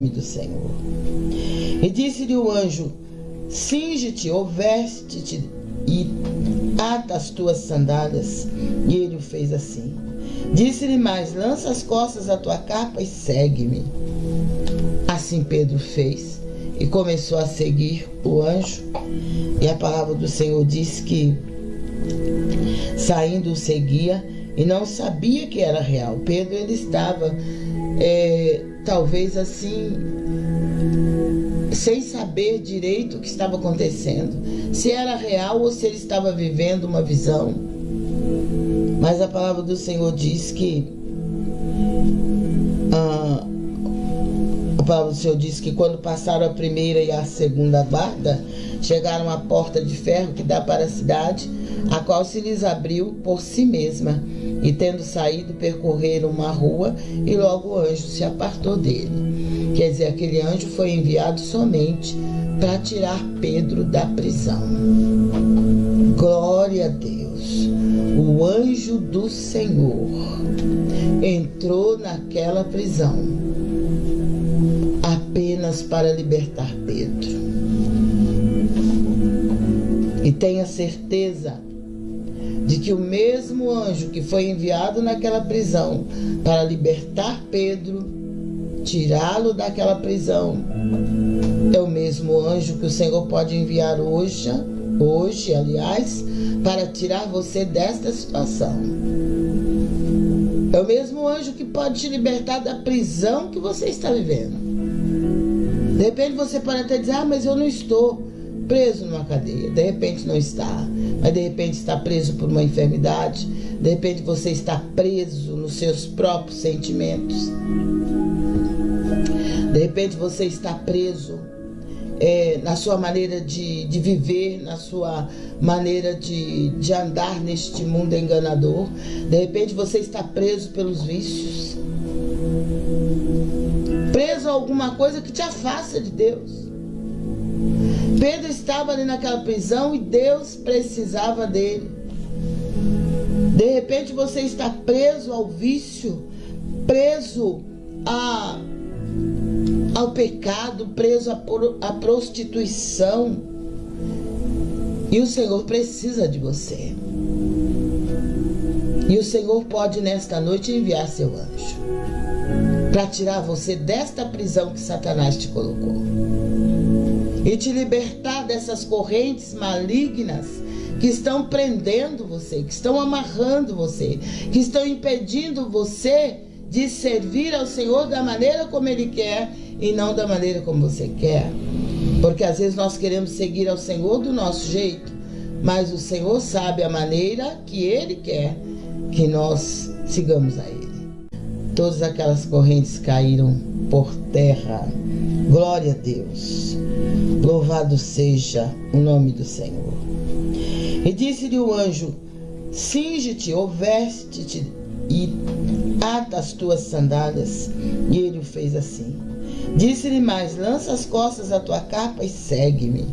do Senhor. E disse-lhe o anjo: Cinge-te, ou veste-te e ata as tuas sandálias. E ele o fez assim. Disse-lhe mais: Lança as costas da tua capa e segue-me. Assim Pedro fez e começou a seguir o anjo. E a palavra do Senhor diz que, saindo, o seguia e não sabia que era real. Pedro ele estava é, talvez assim, sem saber direito o que estava acontecendo, se era real ou se ele estava vivendo uma visão. Mas a palavra do Senhor diz que ah, a palavra do Senhor diz que quando passaram a primeira e a segunda guarda, chegaram à porta de ferro que dá para a cidade, a qual se lhes abriu por si mesma e tendo saído, percorreram uma rua e logo o anjo se apartou dele. Quer dizer, aquele anjo foi enviado somente para tirar Pedro da prisão. Glória a Deus. O anjo do Senhor entrou naquela prisão apenas para libertar Pedro. E tenha certeza de que o mesmo anjo que foi enviado naquela prisão para libertar Pedro, tirá-lo daquela prisão, é o mesmo anjo que o Senhor pode enviar hoje, hoje, aliás, para tirar você desta situação. É o mesmo anjo que pode te libertar da prisão que você está vivendo. De repente você pode até dizer: Ah, mas eu não estou preso numa cadeia. De repente não está mas de repente está preso por uma enfermidade, de repente você está preso nos seus próprios sentimentos, de repente você está preso é, na sua maneira de, de viver, na sua maneira de, de andar neste mundo enganador, de repente você está preso pelos vícios, preso a alguma coisa que te afasta de Deus. Pedro estava ali naquela prisão e Deus precisava dele. De repente você está preso ao vício, preso a, ao pecado, preso à prostituição. E o Senhor precisa de você. E o Senhor pode nesta noite enviar seu anjo para tirar você desta prisão que Satanás te colocou e te libertar dessas correntes malignas que estão prendendo você, que estão amarrando você, que estão impedindo você de servir ao Senhor da maneira como Ele quer e não da maneira como você quer. Porque às vezes nós queremos seguir ao Senhor do nosso jeito, mas o Senhor sabe a maneira que Ele quer que nós sigamos a Ele. Todas aquelas correntes caíram por terra. Glória a Deus. Louvado seja o nome do Senhor. E disse-lhe o anjo: Cinge-te ou veste-te e ata as tuas sandálias. E ele o fez assim. Disse-lhe mais: Lança as costas da tua capa e segue-me.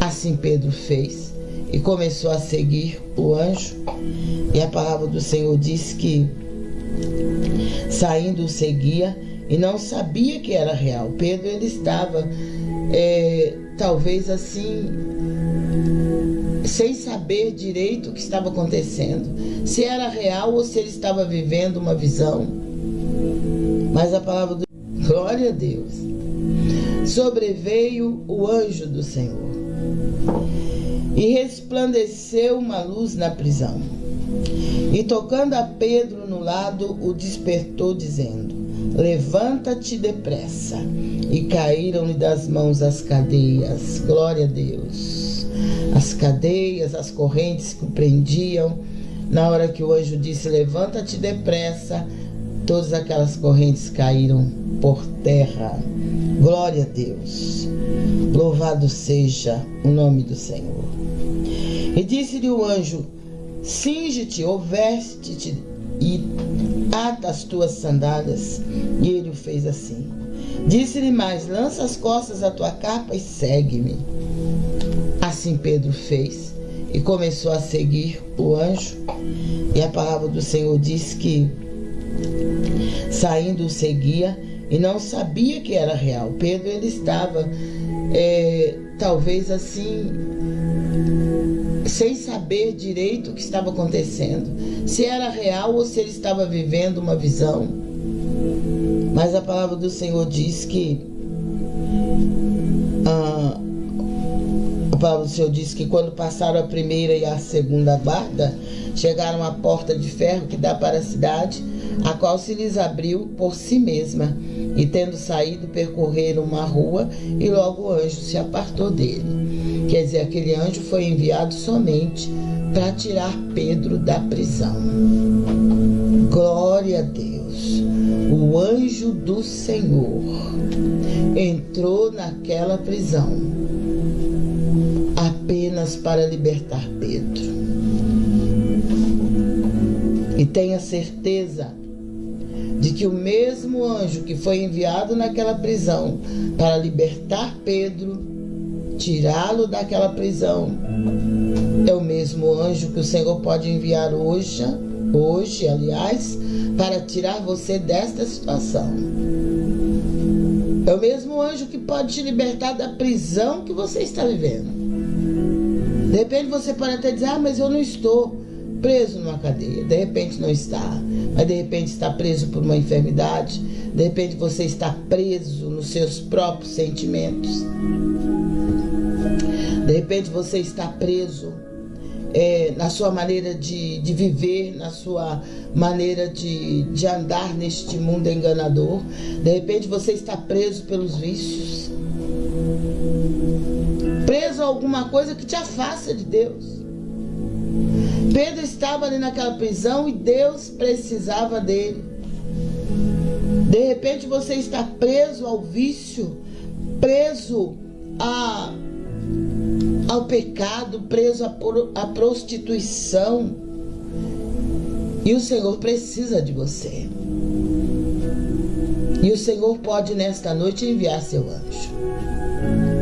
Assim Pedro fez e começou a seguir o anjo. E a palavra do Senhor diz que, saindo, o seguia e não sabia que era real. Pedro ele estava é, talvez assim, sem saber direito o que estava acontecendo, se era real ou se ele estava vivendo uma visão. Mas a palavra do glória a Deus. Sobreveio o anjo do Senhor e resplandeceu uma luz na prisão. E tocando a Pedro no lado, o despertou, dizendo: Levanta-te depressa. E caíram-lhe das mãos as cadeias. Glória a Deus. As cadeias, as correntes que o prendiam. Na hora que o anjo disse: Levanta-te depressa, todas aquelas correntes caíram por terra. Glória a Deus. Louvado seja o nome do Senhor. E disse-lhe o anjo: Cinge-te ou veste-te e ata as tuas sandálias. E ele o fez assim. Disse-lhe mais: Lança as costas da tua capa e segue-me. Assim Pedro fez e começou a seguir o anjo. E a palavra do Senhor diz que, saindo, o seguia e não sabia que era real. Pedro ele estava é, talvez assim sem saber direito o que estava acontecendo, se era real ou se ele estava vivendo uma visão. Mas a palavra do Senhor diz que ah, a palavra do Senhor diz que quando passaram a primeira e a segunda guarda, chegaram à porta de ferro que dá para a cidade, a qual se lhes abriu por si mesma, e tendo saído, percorreram uma rua, e logo o anjo se apartou dele. Quer dizer, aquele anjo foi enviado somente para tirar Pedro da prisão. Glória a Deus. O anjo do Senhor entrou naquela prisão apenas para libertar Pedro. E tenha certeza de que o mesmo anjo que foi enviado naquela prisão para libertar Pedro, tirá-lo daquela prisão, é o mesmo anjo que o Senhor pode enviar hoje, hoje, aliás, para tirar você desta situação. É o mesmo anjo que pode te libertar da prisão que você está vivendo. De repente você pode até dizer: Ah, mas eu não estou preso numa cadeia. De repente não está. Mas de repente está preso por uma enfermidade. De repente você está preso nos seus próprios sentimentos. De repente você está preso é, na sua maneira de, de viver, na sua maneira de, de andar neste mundo enganador. De repente você está preso pelos vícios. Preso a alguma coisa que te afasta de Deus. Pedro estava ali naquela prisão e Deus precisava dele. De repente você está preso ao vício, preso a, ao pecado, preso à prostituição. E o Senhor precisa de você. E o Senhor pode nesta noite enviar seu anjo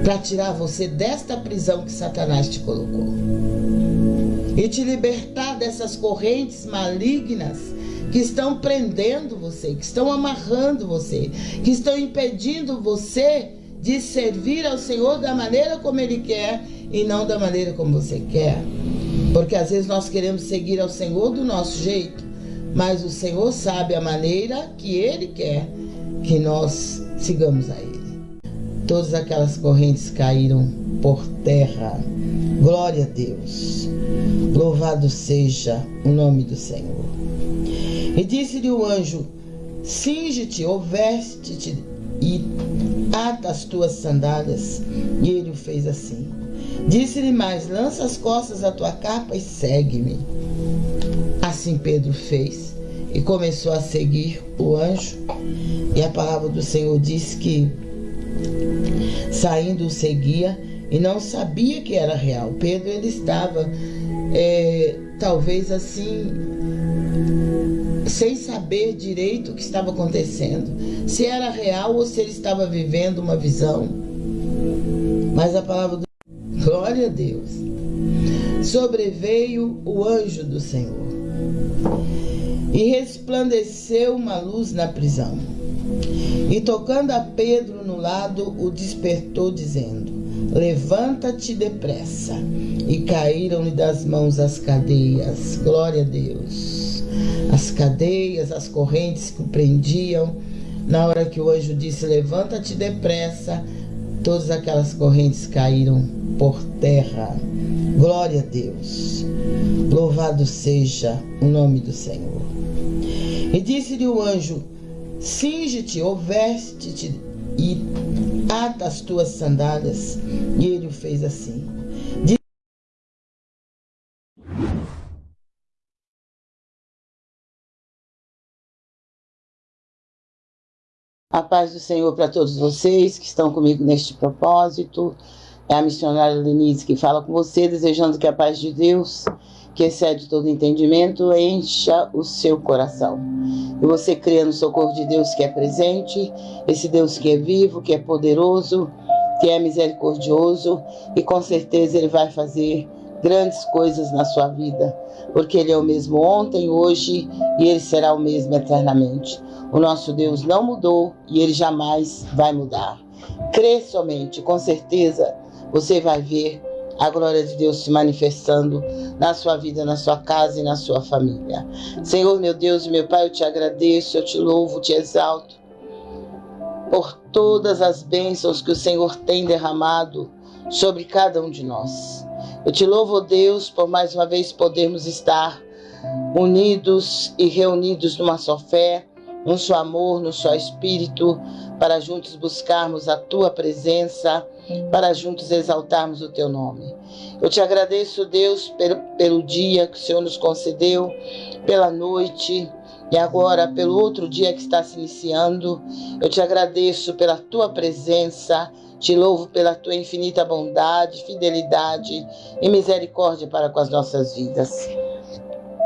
para tirar você desta prisão que Satanás te colocou e te libertar dessas correntes malignas que estão prendendo você, que estão amarrando você, que estão impedindo você de servir ao Senhor da maneira como Ele quer e não da maneira como você quer. Porque às vezes nós queremos seguir ao Senhor do nosso jeito, mas o Senhor sabe a maneira que Ele quer que nós sigamos a Ele. Todas aquelas correntes caíram por terra. Glória a Deus. Louvado seja o nome do Senhor. E disse-lhe o anjo: Cinge-te ou veste-te e ata as tuas sandálias. E ele o fez assim. Disse-lhe mais: Lança as costas da tua capa e segue-me. Assim Pedro fez e começou a seguir o anjo. E a palavra do Senhor diz que, saindo, o seguia e não sabia que era real. Pedro ele estava é, talvez assim sem saber direito o que estava acontecendo, se era real ou se ele estava vivendo uma visão. Mas a palavra do glória a Deus. Sobreveio o anjo do Senhor e resplandeceu uma luz na prisão. E tocando a Pedro no lado, o despertou, dizendo: Levanta-te depressa. E caíram-lhe das mãos as cadeias. Glória a Deus. As cadeias, as correntes que o prendiam. Na hora que o anjo disse: Levanta-te depressa, todas aquelas correntes caíram por terra. Glória a Deus. Louvado seja o nome do Senhor. E disse-lhe o anjo: Cinge-te ou veste-te e ata as tuas sandálias. E ele o fez assim. A paz do Senhor para todos vocês que estão comigo neste propósito. É a missionária Lenise que fala com você, desejando que a paz de Deus que excede todo entendimento, encha o seu coração. E você crê no socorro de Deus que é presente, esse Deus que é vivo, que é poderoso, que é misericordioso e com certeza Ele vai fazer grandes coisas na sua vida, porque Ele é o mesmo ontem, hoje e Ele será o mesmo eternamente. O nosso Deus não mudou e Ele jamais vai mudar. Crê somente, com certeza você vai ver a glória de Deus se manifestando na sua vida, na sua casa e na sua família. Senhor, meu Deus e meu Pai, eu te agradeço, eu te louvo, te exalto por todas as bênçãos que o Senhor tem derramado sobre cada um de nós. Eu te louvo, Deus, por mais uma vez podermos estar unidos e reunidos numa só fé, num só amor, num só espírito, para juntos buscarmos a tua presença, para juntos exaltarmos o teu nome. Eu te agradeço, Deus, pelo, pelo dia que o Senhor nos concedeu, pela noite, e agora, pelo outro dia que está se iniciando, eu te agradeço pela tua presença, te louvo pela tua infinita bondade, fidelidade e misericórdia para com as nossas vidas.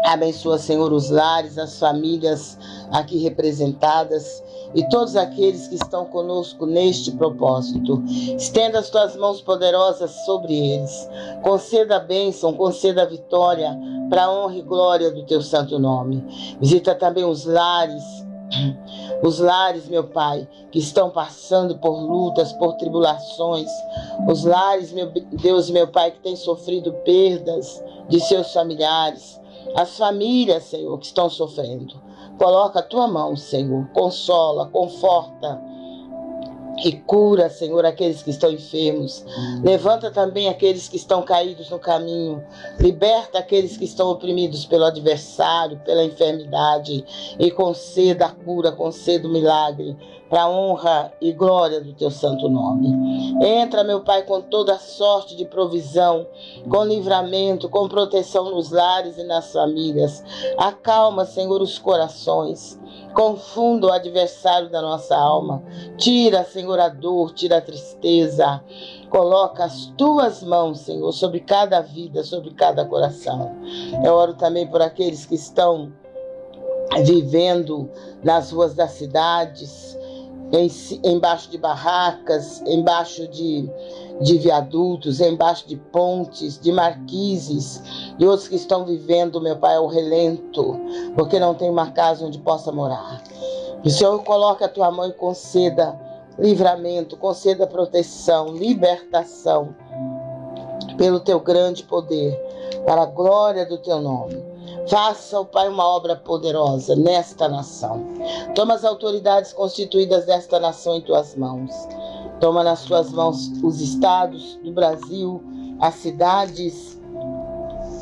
Abençoa, Senhor, os lares, as famílias aqui representadas e todos aqueles que estão conosco neste propósito. Estenda as tuas mãos poderosas sobre eles. Conceda a bênção, conceda a vitória para a honra e glória do teu santo nome. Visita também os lares os lares, meu Pai, que estão passando por lutas, por tribulações, os lares, meu Deus, meu Pai, que têm sofrido perdas de seus familiares, as famílias, Senhor, que estão sofrendo. Coloca a tua mão, Senhor, consola, conforta e cura, Senhor, aqueles que estão enfermos. Levanta também aqueles que estão caídos no caminho. Liberta aqueles que estão oprimidos pelo adversário, pela enfermidade. E conceda a cura, conceda o milagre para a honra e glória do teu santo nome. Entra, meu Pai, com toda sorte de provisão, com livramento, com proteção nos lares e nas famílias. Acalma, Senhor, os corações. Confunda o adversário da nossa alma. Tira, Senhor, a dor, tira a tristeza. Coloca as tuas mãos, Senhor, sobre cada vida, sobre cada coração. Eu oro também por aqueles que estão vivendo nas ruas das cidades, embaixo de barracas, embaixo de, de viadutos, embaixo de pontes, de marquises, e outros que estão vivendo, meu Pai, ao relento, porque não tem uma casa onde possa morar. O Senhor coloque a tua mão e conceda livramento, conceda proteção, libertação, pelo teu grande poder, para a glória do teu nome. Faça, ó Pai, uma obra poderosa nesta nação. Toma as autoridades constituídas desta nação em tuas mãos. Toma nas tuas mãos os estados do Brasil, as cidades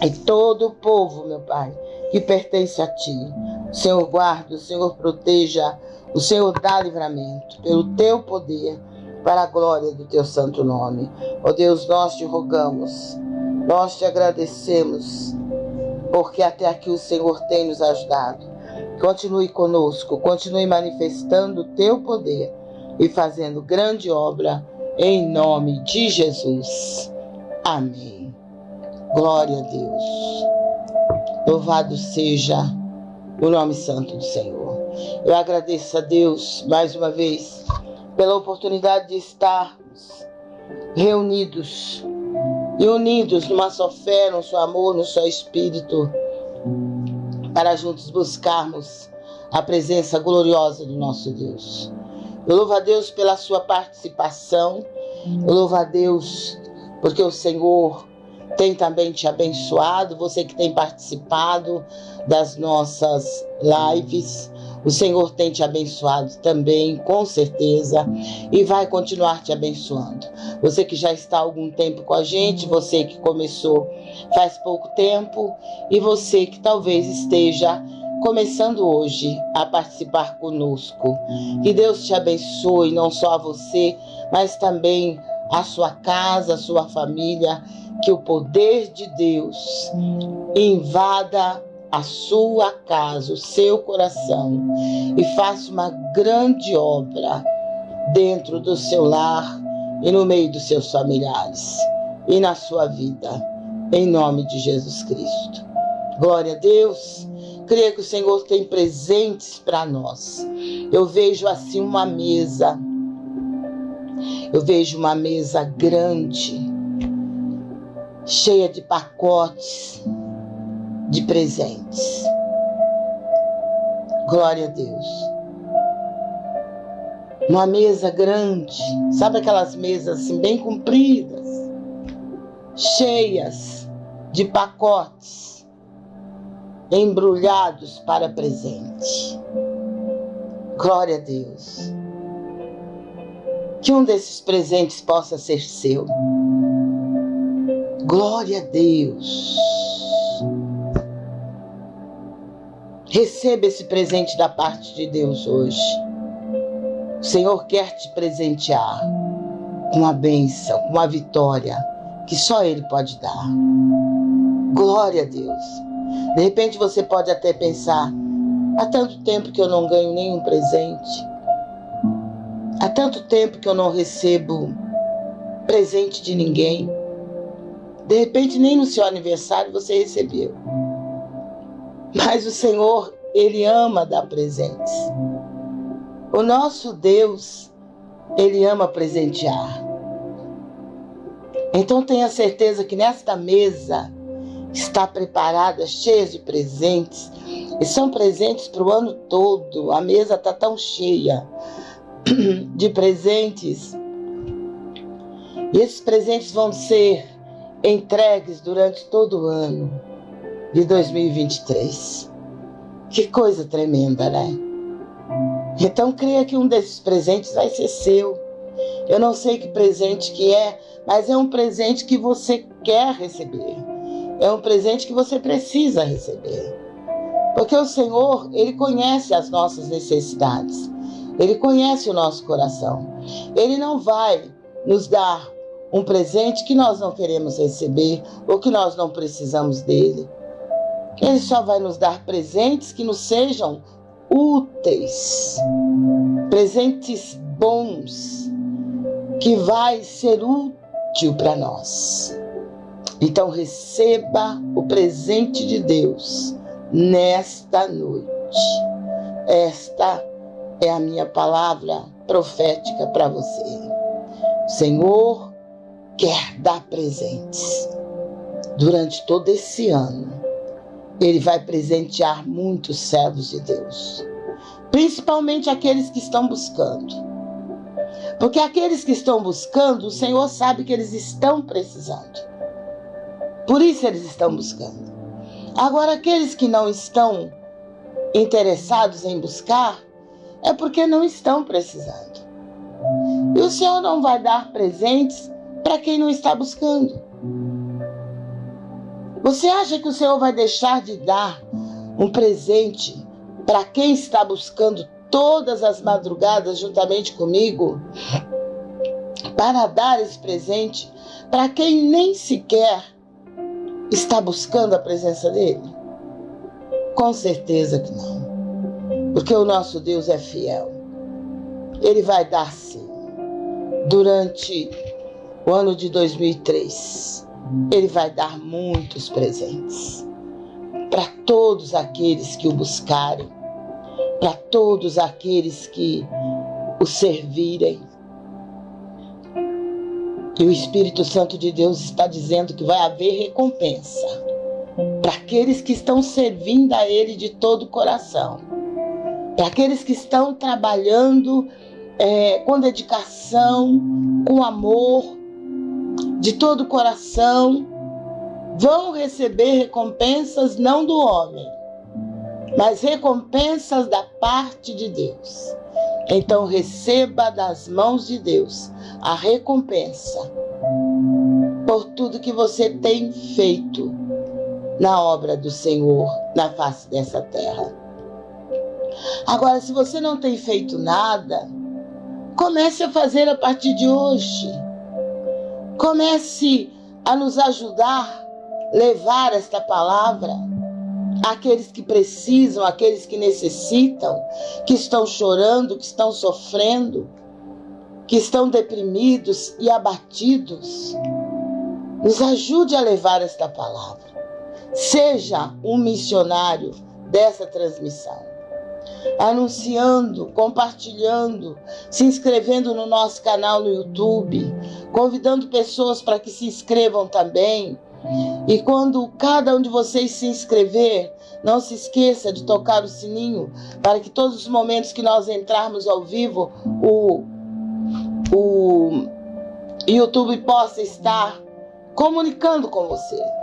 e todo o povo, meu Pai, que pertence a Ti. O Senhor guarda, o Senhor proteja, o Senhor dá livramento pelo Teu poder, para a glória do Teu santo nome. Ó Deus, nós te rogamos, nós te agradecemos porque até aqui o Senhor tem nos ajudado. Continue conosco, continue manifestando o teu poder e fazendo grande obra em nome de Jesus. Amém. Glória a Deus. Louvado seja o nome santo do Senhor. Eu agradeço a Deus mais uma vez pela oportunidade de estarmos reunidos e unidos numa só fé, num só amor, num só espírito, para juntos buscarmos a presença gloriosa do nosso Deus. Eu louvo a Deus pela sua participação, eu louvo a Deus porque o Senhor tem também te abençoado, você que tem participado das nossas lives. O Senhor tem te abençoado também, com certeza, e vai continuar te abençoando. Você que já está há algum tempo com a gente, você que começou faz pouco tempo, e você que talvez esteja começando hoje a participar conosco. Que Deus te abençoe, não só a você, mas também a sua casa, a sua família. Que o poder de Deus invada a sua casa, o seu coração e faça uma grande obra dentro do seu lar e no meio dos seus familiares e na sua vida, em nome de Jesus Cristo. Glória a Deus. Creio que o Senhor tem presentes para nós. Eu vejo assim uma mesa. Eu vejo uma mesa grande cheia de pacotes de presentes. Glória a Deus. Uma mesa grande, sabe aquelas mesas assim bem compridas, cheias de pacotes embrulhados para presente. Glória a Deus. Que um desses presentes possa ser seu. Glória a Deus. Receba esse presente da parte de Deus hoje. O Senhor quer te presentear com uma bênção, com uma vitória que só Ele pode dar. Glória a Deus. De repente você pode até pensar: há tanto tempo que eu não ganho nenhum presente. Há tanto tempo que eu não recebo presente de ninguém. De repente, nem no seu aniversário você recebeu. Mas o Senhor, Ele ama dar presentes. O nosso Deus, Ele ama presentear. Então tenha certeza que nesta mesa está preparada, cheia de presentes. E são presentes para o ano todo. A mesa está tão cheia de presentes. E esses presentes vão ser entregues durante todo o ano de 2023. Que coisa tremenda, né? Então creia que um desses presentes vai ser seu. Eu não sei que presente que é, mas é um presente que você quer receber. É um presente que você precisa receber. Porque o Senhor, ele conhece as nossas necessidades. Ele conhece o nosso coração. Ele não vai nos dar um presente que nós não queremos receber ou que nós não precisamos dele. Ele só vai nos dar presentes que nos sejam úteis, presentes bons, que vai ser útil para nós. Então receba o presente de Deus nesta noite. Esta é a minha palavra profética para você. Senhor quer dar presentes. Durante todo esse ano, ele vai presentear muitos servos de Deus, principalmente aqueles que estão buscando. Porque aqueles que estão buscando, o Senhor sabe que eles estão precisando. Por isso eles estão buscando. Agora, aqueles que não estão interessados em buscar, é porque não estão precisando. E o Senhor não vai dar presentes para quem não está buscando. Você acha que o Senhor vai deixar de dar um presente para quem está buscando todas as madrugadas juntamente comigo? Para dar esse presente para quem nem sequer está buscando a presença dele? Com certeza que não. Porque o nosso Deus é fiel. Ele vai dar sim. Durante o ano de 2003, ele vai dar muitos presentes para todos aqueles que o buscarem, para todos aqueles que o servirem. E o Espírito Santo de Deus está dizendo que vai haver recompensa para aqueles que estão servindo a Ele de todo o coração, para aqueles que estão trabalhando é, com dedicação, com amor, de todo o coração, vão receber recompensas não do homem, mas recompensas da parte de Deus. Então receba das mãos de Deus a recompensa por tudo que você tem feito na obra do Senhor na face dessa terra. Agora, se você não tem feito nada, comece a fazer a partir de hoje. Comece a nos ajudar, levar esta palavra àqueles que precisam, àqueles que necessitam, que estão chorando, que estão sofrendo, que estão deprimidos e abatidos. Nos ajude a levar esta palavra. Seja um missionário dessa transmissão anunciando, compartilhando, se inscrevendo no nosso canal no YouTube, convidando pessoas para que se inscrevam também, E quando cada um de vocês se inscrever, não se esqueça de tocar o sininho para que todos os momentos que nós entrarmos ao vivo, o, o YouTube possa estar comunicando com você.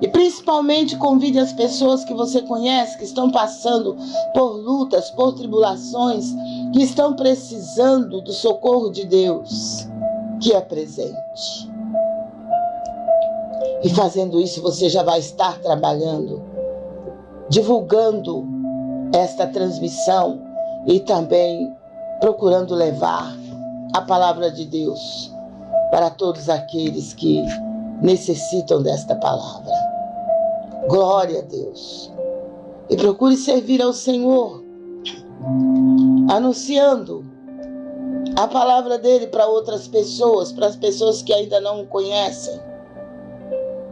E principalmente convide as pessoas que você conhece, que estão passando por lutas, por tribulações, que estão precisando do socorro de Deus, que é presente. E fazendo isso, você já vai estar trabalhando, divulgando esta transmissão e também procurando levar a palavra de Deus para todos aqueles que necessitam desta palavra. Glória a Deus. E procure servir ao Senhor, anunciando a palavra dele para outras pessoas, para as pessoas que ainda não o conhecem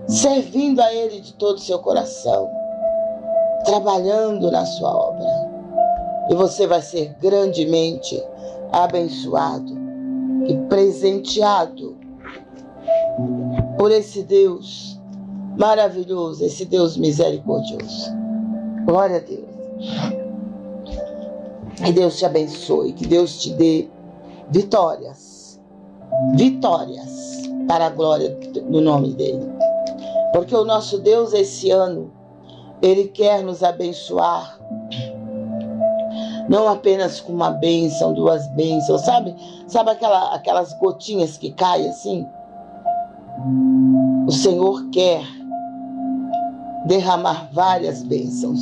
servindo a Ele de todo o seu coração, trabalhando na sua obra. E você vai ser grandemente abençoado e presenteado por esse Deus maravilhoso, esse Deus misericordioso. Glória a Deus. Que Deus te abençoe, que Deus te dê vitórias. Vitórias para a glória do nome dele. Porque o nosso Deus esse ano, ele quer nos abençoar. Não apenas com uma bênção, duas bênçãos, sabe? Sabe aquela, aquelas gotinhas que caem assim? O Senhor quer derramar várias bênçãos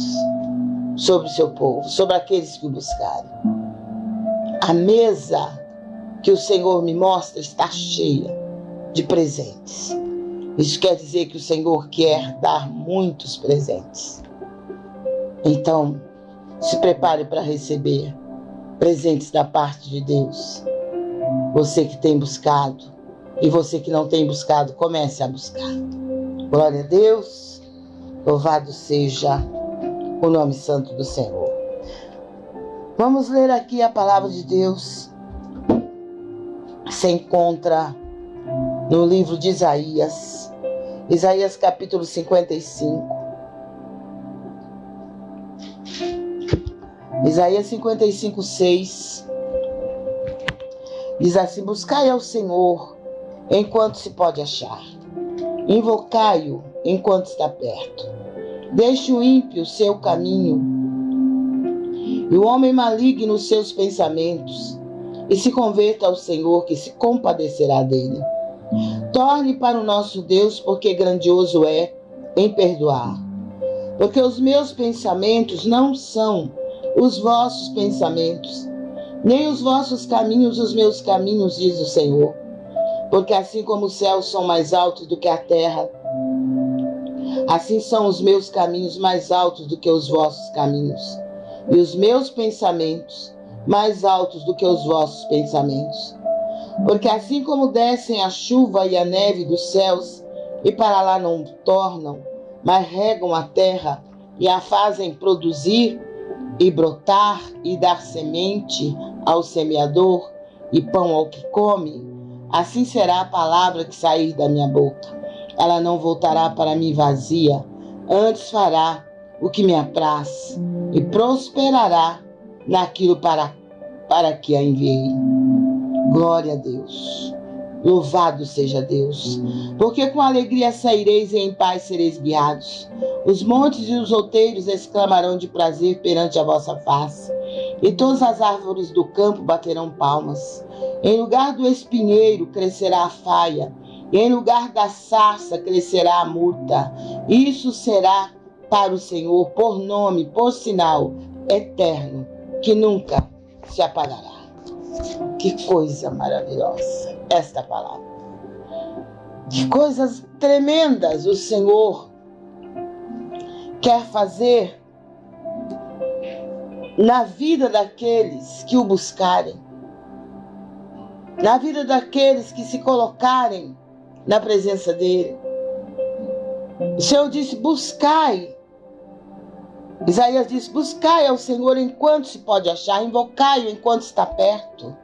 sobre o seu povo, sobre aqueles que o buscarem. A mesa que o Senhor me mostra está cheia de presentes. Isso quer dizer que o Senhor quer dar muitos presentes. Então, se prepare para receber presentes da parte de Deus. Você que tem buscado e você que não tem buscado, comece a buscar. Glória a Deus. Louvado seja o nome santo do Senhor. Vamos ler aqui a palavra de Deus. Se encontra no livro de Isaías, Isaías capítulo 55. Isaías 55, 6 diz assim: Buscai ao Senhor enquanto se pode achar, invocai-o enquanto está perto. Deixe o ímpio seu caminho e o homem maligno os seus pensamentos, e se converta ao Senhor, que se compadecerá dele. Torne para o nosso Deus, porque grandioso é em perdoar. Porque os meus pensamentos não são os vossos pensamentos, nem os vossos caminhos os meus caminhos, diz o Senhor. Porque assim como os céus são mais altos do que a terra, assim são os meus caminhos mais altos do que os vossos caminhos, e os meus pensamentos mais altos do que os vossos pensamentos. Porque assim como descem a chuva e a neve dos céus, e para lá não tornam, mas regam a terra e a fazem produzir e brotar e dar semente ao semeador e pão ao que come, assim será a palavra que sair da minha boca. Ela não voltará para mim vazia, antes fará o que me apraz e prosperará naquilo para, para que a enviei. Glória a Deus. Louvado seja Deus, porque com alegria saireis e em paz sereis guiados. Os montes e os outeiros exclamarão de prazer perante a vossa face, e todas as árvores do campo baterão palmas. Em lugar do espinheiro crescerá a faia, e em lugar da sarça crescerá a murta. Isso será para o Senhor por nome, por sinal eterno, que nunca se apagará. Que coisa maravilhosa esta palavra. Que coisas tremendas o Senhor quer fazer na vida daqueles que o buscarem, na vida daqueles que se colocarem na presença dele. O Senhor disse: buscai. Isaías diz: buscai ao Senhor enquanto se pode achar, invocai-o enquanto está perto.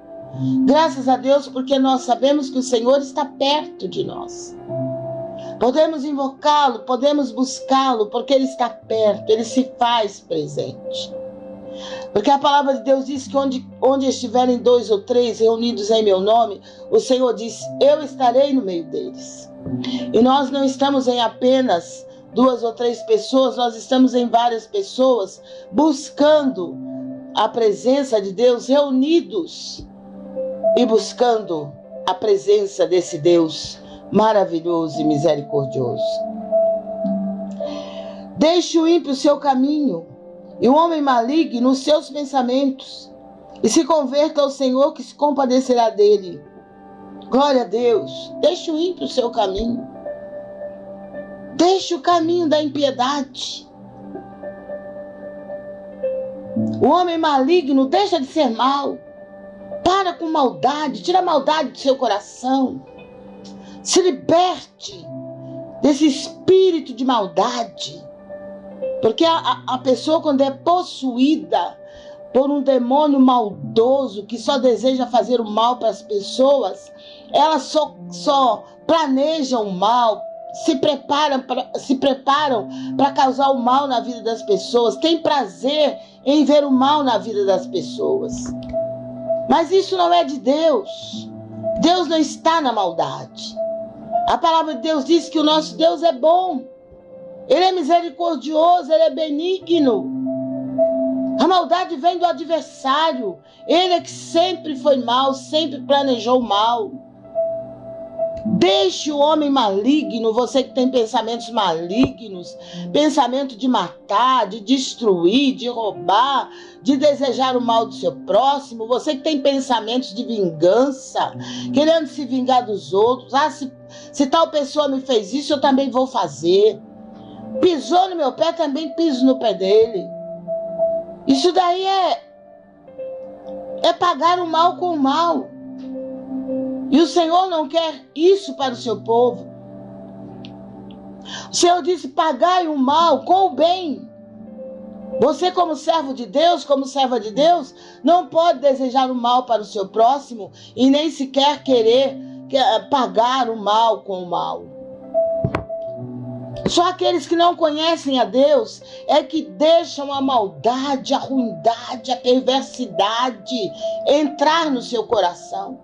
Graças a Deus, porque nós sabemos que o Senhor está perto de nós. Podemos invocá-lo, podemos buscá-lo, porque ele está perto, ele se faz presente. Porque a palavra de Deus diz que onde, onde estiverem dois ou três reunidos em meu nome, o Senhor diz: Eu estarei no meio deles. E nós não estamos em apenas duas ou três pessoas, nós estamos em várias pessoas buscando a presença de Deus, reunidos e buscando a presença desse Deus maravilhoso e misericordioso. Deixe o ímpio seu caminho e o homem maligno os seus pensamentos, e se converta ao Senhor que se compadecerá dele. Glória a Deus. Deixe o ímpio o seu caminho. Deixe o caminho da impiedade. O homem maligno deixa de ser mal. Para com maldade, tira a maldade do seu coração. Se liberte desse espírito de maldade. Porque a, a pessoa, quando é possuída por um demônio maldoso que só deseja fazer o mal para as pessoas, elas só, só planejam o mal, se preparam se preparam para causar o mal na vida das pessoas, tem prazer em ver o mal na vida das pessoas. Mas isso não é de Deus. Deus não está na maldade. A palavra de Deus diz que o nosso Deus é bom. Ele é misericordioso, ele é benigno. A maldade vem do adversário. Ele é que sempre foi mal, sempre planejou mal. Deixe o homem maligno, você que tem pensamentos malignos, pensamento de matar, de destruir, de roubar, de desejar o mal do seu próximo, você que tem pensamentos de vingança, querendo se vingar dos outros. Ah, se, se tal pessoa me fez isso, eu também vou fazer. Pisou no meu pé, também piso no pé dele. Isso daí é é pagar o mal com o mal. E o Senhor não quer isso para o seu povo. O Senhor disse: pagai o mal com o bem. Você, como servo de Deus, como serva de Deus, não pode desejar o mal para o seu próximo e nem sequer querer pagar o mal com o mal. Só aqueles que não conhecem a Deus é que deixam a maldade, a ruindade, a perversidade entrar no seu coração,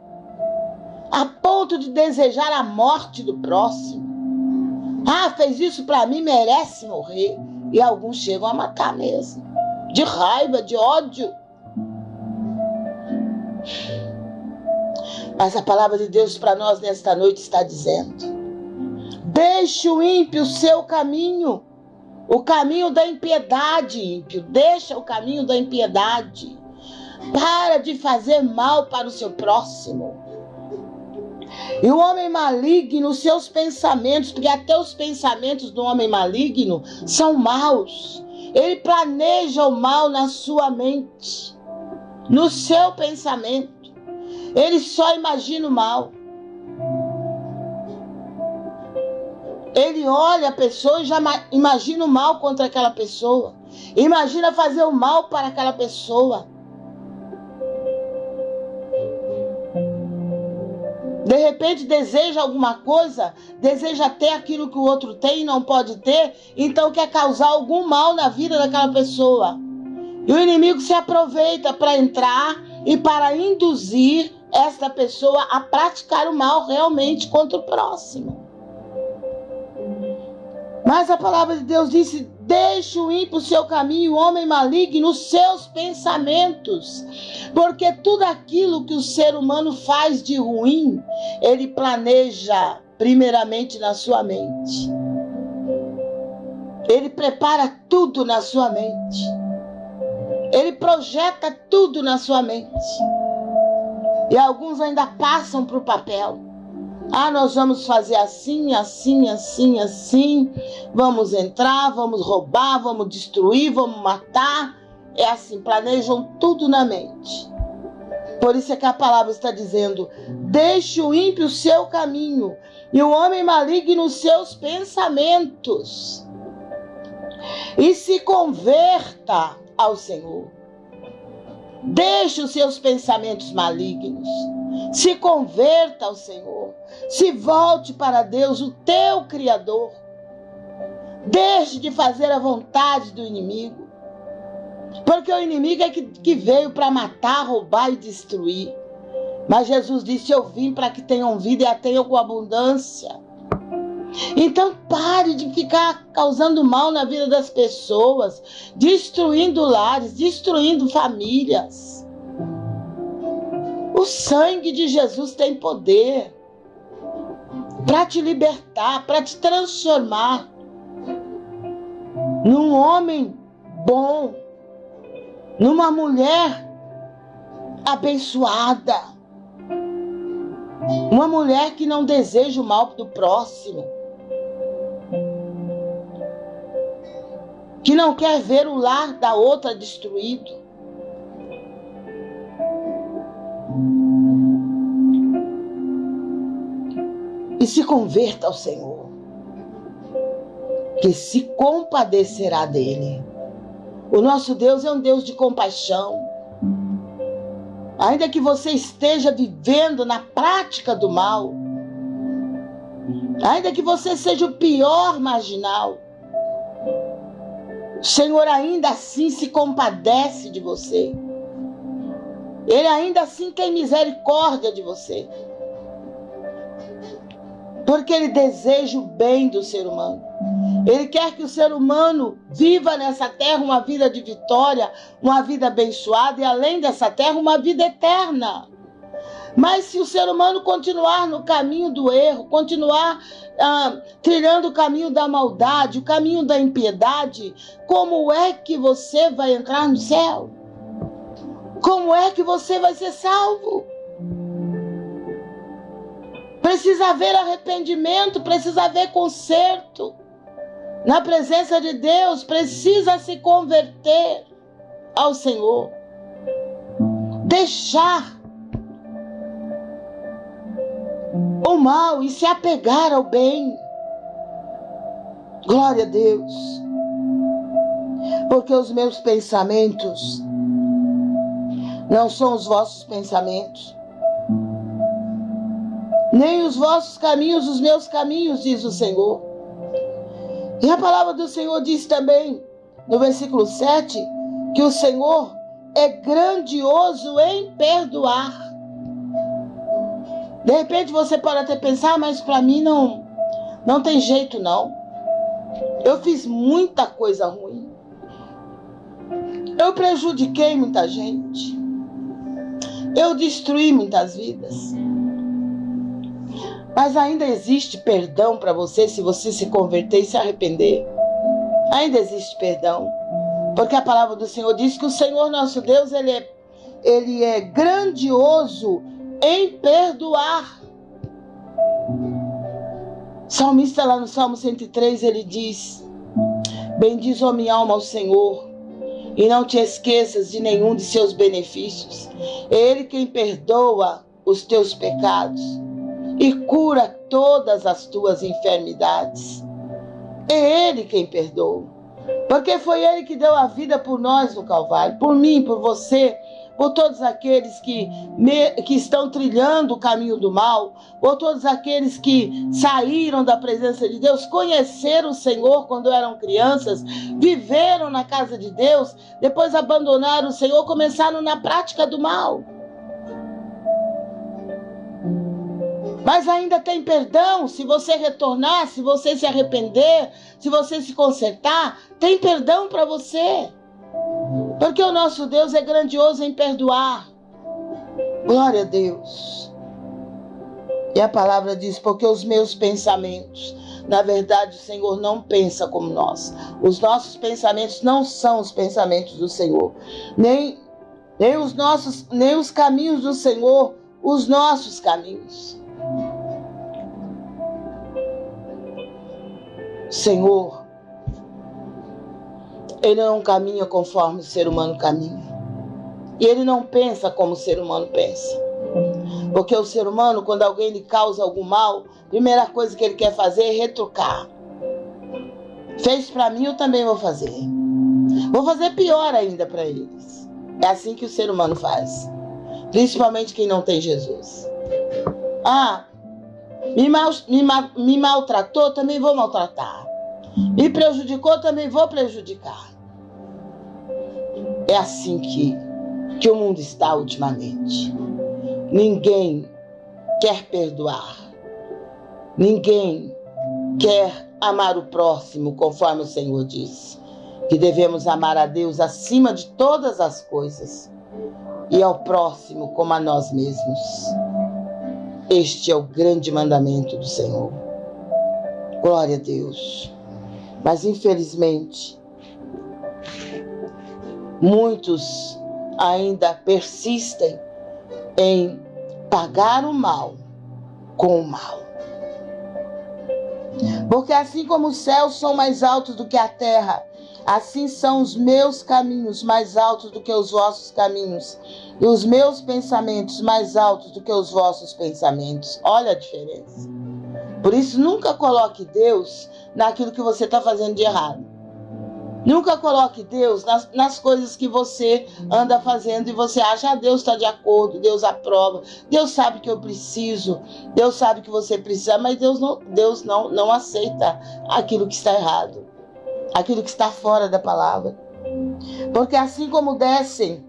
a ponto de desejar a morte do próximo. Ah, fez isso para mim, merece morrer. E alguns chegam a matar mesmo, de raiva, de ódio. Mas a palavra de Deus para nós nesta noite está dizendo: Deixe o ímpio o seu caminho, o caminho da impiedade, ímpio. Deixa o caminho da impiedade. Para de fazer mal para o seu próximo. E o homem maligno, seus pensamentos, porque até os pensamentos do homem maligno são maus. Ele planeja o mal na sua mente, no seu pensamento. Ele só imagina o mal. Ele olha a pessoa e já imagina o mal contra aquela pessoa. Imagina fazer o mal para aquela pessoa. De repente deseja alguma coisa, deseja ter aquilo que o outro tem e não pode ter, então quer causar algum mal na vida daquela pessoa. E o inimigo se aproveita para entrar e para induzir esta pessoa a praticar o mal realmente contra o próximo. Mas a palavra de Deus disse: Deixe o ímpio seu caminho, o homem maligno, os seus pensamentos. Porque tudo aquilo que o ser humano faz de ruim, ele planeja primeiramente na sua mente. Ele prepara tudo na sua mente. Ele projeta tudo na sua mente. E alguns ainda passam para o papel. Ah, nós vamos fazer assim, assim, assim, assim. Vamos entrar, vamos roubar, vamos destruir, vamos matar. É assim, planejam tudo na mente. Por isso é que a palavra está dizendo: deixe o ímpio o seu caminho e o homem maligno os seus pensamentos. E se converta ao Senhor. Deixe os seus pensamentos malignos. Se converta ao Senhor. Se volte para Deus, o teu Criador. Deixe de fazer a vontade do inimigo. Porque o inimigo é que, que veio para matar, roubar e destruir. Mas Jesus disse: Eu vim para que tenham vida e a tenham com abundância. Então pare de ficar causando mal na vida das pessoas, destruindo lares, destruindo famílias. O sangue de Jesus tem poder para te libertar, para te transformar num homem bom, numa mulher abençoada, uma mulher que não deseja o mal do próximo, que não quer ver o lar da outra destruído. E se converta ao Senhor, que se compadecerá dele. O nosso Deus é um Deus de compaixão. Ainda que você esteja vivendo na prática do mal, ainda que você seja o pior marginal, o Senhor ainda assim se compadece de você. Ele ainda assim tem misericórdia de você. Porque ele deseja o bem do ser humano. Ele quer que o ser humano viva nessa terra uma vida de vitória, uma vida abençoada e além dessa terra uma vida eterna. Mas se o ser humano continuar no caminho do erro, continuar ah, trilhando o caminho da maldade, o caminho da impiedade, como é que você vai entrar no céu? Como é que você vai ser salvo? Precisa haver arrependimento, precisa haver conserto. Na presença de Deus, precisa se converter ao Senhor. Deixar o mal e se apegar ao bem. Glória a Deus. Porque os meus pensamentos não são os vossos pensamentos, nem os vossos caminhos, os meus caminhos, diz o Senhor. E a palavra do Senhor diz também, no versículo 7, que o Senhor é grandioso em perdoar. De repente você pode até pensar, mas para mim não, não tem jeito não. Eu fiz muita coisa ruim. Eu prejudiquei muita gente. Eu destruí muitas vidas. Mas ainda existe perdão para você se você se converter e se arrepender. Ainda existe perdão. Porque a palavra do Senhor diz que o Senhor nosso Deus, ele é, ele é grandioso em perdoar. Salmista lá no Salmo 103, ele diz: Bendiz, ó minha alma, ao Senhor, e não te esqueças de nenhum de seus benefícios. É Ele quem perdoa os teus pecados e cura todas as tuas enfermidades. É Ele quem perdoa. Porque foi Ele que deu a vida por nós no Calvário, por mim, por você, por todos aqueles que, me, que estão trilhando o caminho do mal, por todos aqueles que saíram da presença de Deus, conheceram o Senhor quando eram crianças, viveram na casa de Deus, depois abandonaram o Senhor, começaram na prática do mal. Mas ainda tem perdão se você retornar, se você se arrepender, se você se consertar, tem perdão para você. Porque o nosso Deus é grandioso em perdoar. Glória a Deus. E a palavra diz: porque os meus pensamentos, na verdade, o Senhor não pensa como nós. Os nossos pensamentos não são os pensamentos do Senhor, nem, nem os nossos, nem os caminhos do Senhor, os nossos caminhos. Senhor, ele não caminha conforme o ser humano caminha. E ele não pensa como o ser humano pensa. Porque o ser humano, quando alguém lhe causa algum mal, a primeira coisa que ele quer fazer é retrucar. Fez para mim, eu também vou fazer. Vou fazer pior ainda para eles. É assim que o ser humano faz. Principalmente quem não tem Jesus. Ah, me, mal, me, me maltratou, também vou maltratar. Me prejudicou, também vou prejudicar. É assim que, que o mundo está ultimamente. Ninguém quer perdoar. Ninguém quer amar o próximo, conforme o Senhor disse. Que devemos amar a Deus acima de todas as coisas e ao próximo como a nós mesmos. Este é o grande mandamento do Senhor. Glória a Deus. Mas infelizmente, muitos ainda persistem em pagar o mal com o mal. Porque assim como os céus são mais altos do que a terra, assim são os meus caminhos mais altos do que os vossos caminhos, e os meus pensamentos mais altos do que os vossos pensamentos. Olha a diferença. Por isso, nunca coloque Deus naquilo que você está fazendo de errado. Nunca coloque Deus nas, nas, coisas que você anda fazendo e você acha, ah, Deus está de acordo, Deus aprova, Deus sabe que eu preciso, Deus sabe que você precisa, mas Deus não, Deus não, não aceita aquilo que está errado, aquilo que está fora da palavra. Porque assim como descem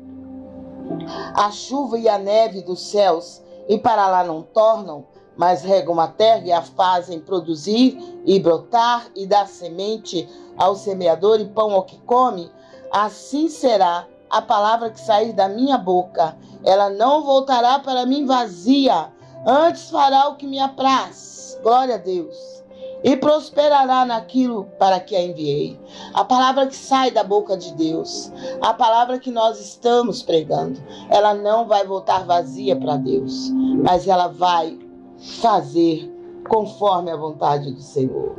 a chuva e a neve dos céus e para lá não tornam, mas regam a terra e a fazem produzir e brotar e dar semente ao semeador e pão ao que come, assim será a palavra que sair da minha boca. Ela não voltará para mim vazia, antes fará o que me apraz. Glória a Deus. E prosperará naquilo para que a enviei. A palavra que sai da boca de Deus, a palavra que nós estamos pregando, ela não vai voltar vazia para Deus, mas ela vai fazer conforme a vontade do Senhor.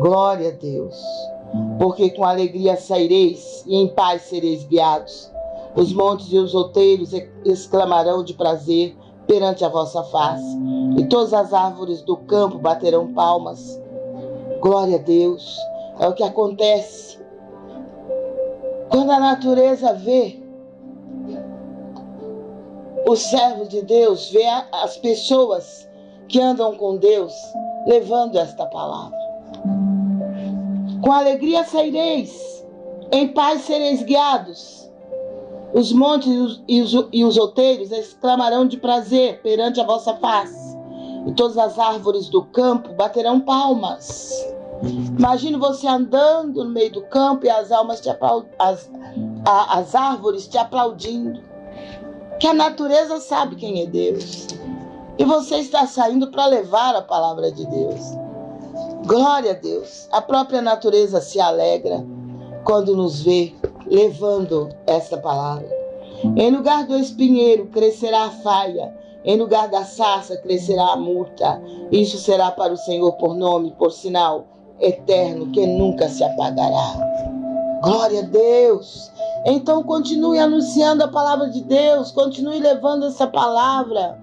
Glória a Deus. Porque com alegria saireis e em paz sereis guiados. Os montes e os outeiros exclamarão de prazer perante a vossa face, e todas as árvores do campo baterão palmas. Glória a Deus. É o que acontece quando a natureza vê o servo de Deus, vê as pessoas que andam com Deus levando esta palavra. Com alegria saireis, em paz sereis guiados. Os montes e os, e os, os outeiros exclamarão de prazer perante a vossa face, e todas as árvores do campo baterão palmas. Imagine você andando no meio do campo e as almas te as, a, as árvores te aplaudindo. Que a natureza sabe quem é Deus. E você está saindo para levar a palavra de Deus. Glória a Deus. A própria natureza se alegra quando nos vê levando esta palavra. Em lugar do espinheiro crescerá a faia, em lugar da sarça crescerá a murta. Isso será para o Senhor por nome, por sinal eterno que nunca se apagará. Glória a Deus. Então continue anunciando a palavra de Deus, continue levando essa palavra.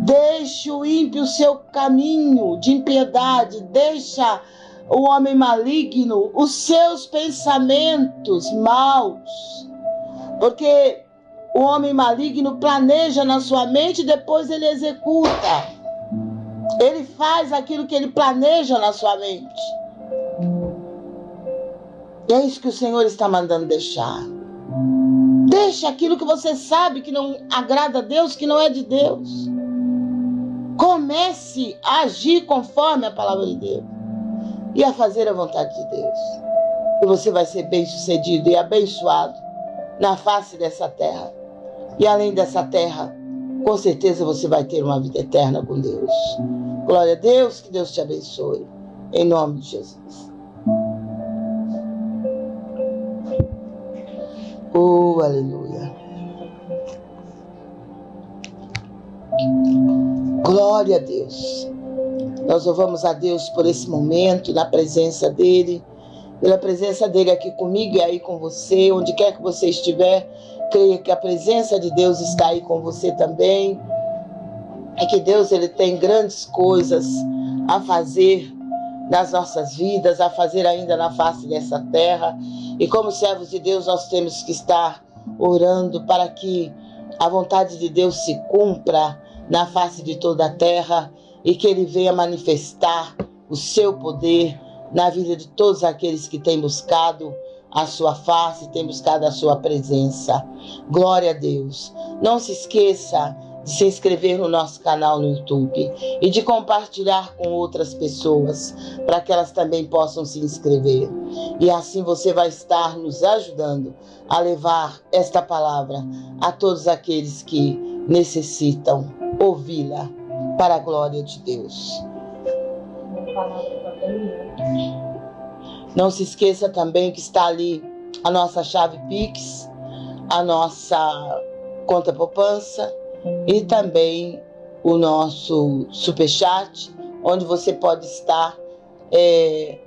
Deixe o ímpio seu caminho de impiedade, deixa o homem maligno os seus pensamentos maus. Porque o homem maligno planeja na sua mente e depois ele executa. Ele faz aquilo que ele planeja na sua mente. E é isso que o Senhor está mandando deixar. Deixe aquilo que você sabe que não agrada a Deus, que não é de Deus. Comece a agir conforme a palavra de Deus e a fazer a vontade de Deus. E você vai ser bem sucedido e abençoado na face dessa terra. E além dessa terra, com certeza você vai ter uma vida eterna com Deus. Glória a Deus, que Deus te abençoe. Em nome de Jesus. Oh, aleluia. Glória a Deus. Nós louvamos a Deus por esse momento, na presença dEle, pela presença dEle aqui comigo e aí com você, onde quer que você estiver. Creia que a presença de Deus está aí com você também. É que Deus ele tem grandes coisas a fazer nas nossas vidas, a fazer ainda na face dessa terra. E como servos de Deus, nós temos que estar orando para que a vontade de Deus se cumpra na face de toda a terra e que Ele venha manifestar o seu poder na vida de todos aqueles que têm buscado a sua face, têm buscado a sua presença. Glória a Deus. Não se esqueça de se inscrever no nosso canal no YouTube e de compartilhar com outras pessoas para que elas também possam se inscrever. E assim você vai estar nos ajudando a levar esta palavra a todos aqueles que necessitam ouvi-la para a glória de Deus. Não se esqueça também que está ali a nossa chave Pix, a nossa conta poupança e também o nosso superchat, onde você pode estar é,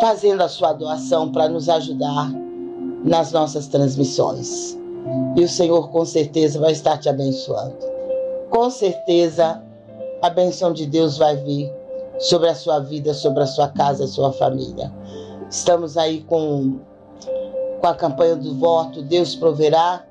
fazendo a sua doação para nos ajudar nas nossas transmissões. E o Senhor com certeza vai estar te abençoando. Com certeza a benção de Deus vai vir sobre a sua vida, sobre a sua casa, a sua família. Estamos aí com, com a campanha do voto, Deus proverá.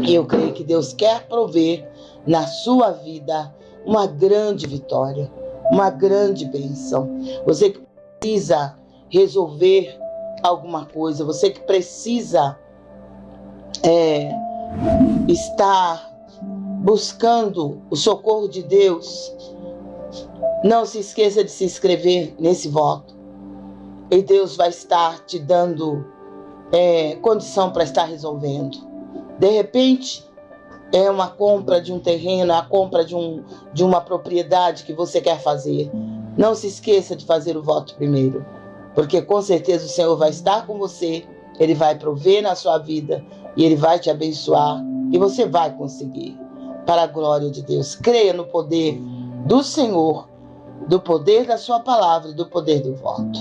E eu creio que Deus quer prover na sua vida uma grande vitória, uma grande bênção. Você que precisa resolver alguma coisa, você que precisa é, estar buscando o socorro de Deus, não se esqueça de se inscrever nesse voto. E Deus vai estar te dando é, condição para estar resolvendo. De repente, é uma compra de um terreno, a compra de, um, de uma propriedade que você quer fazer. Não se esqueça de fazer o voto primeiro, porque com certeza o Senhor vai estar com você, Ele vai prover na sua vida e Ele vai te abençoar e você vai conseguir. Para a glória de Deus. Creia no poder do Senhor do poder da sua palavra e do poder do voto.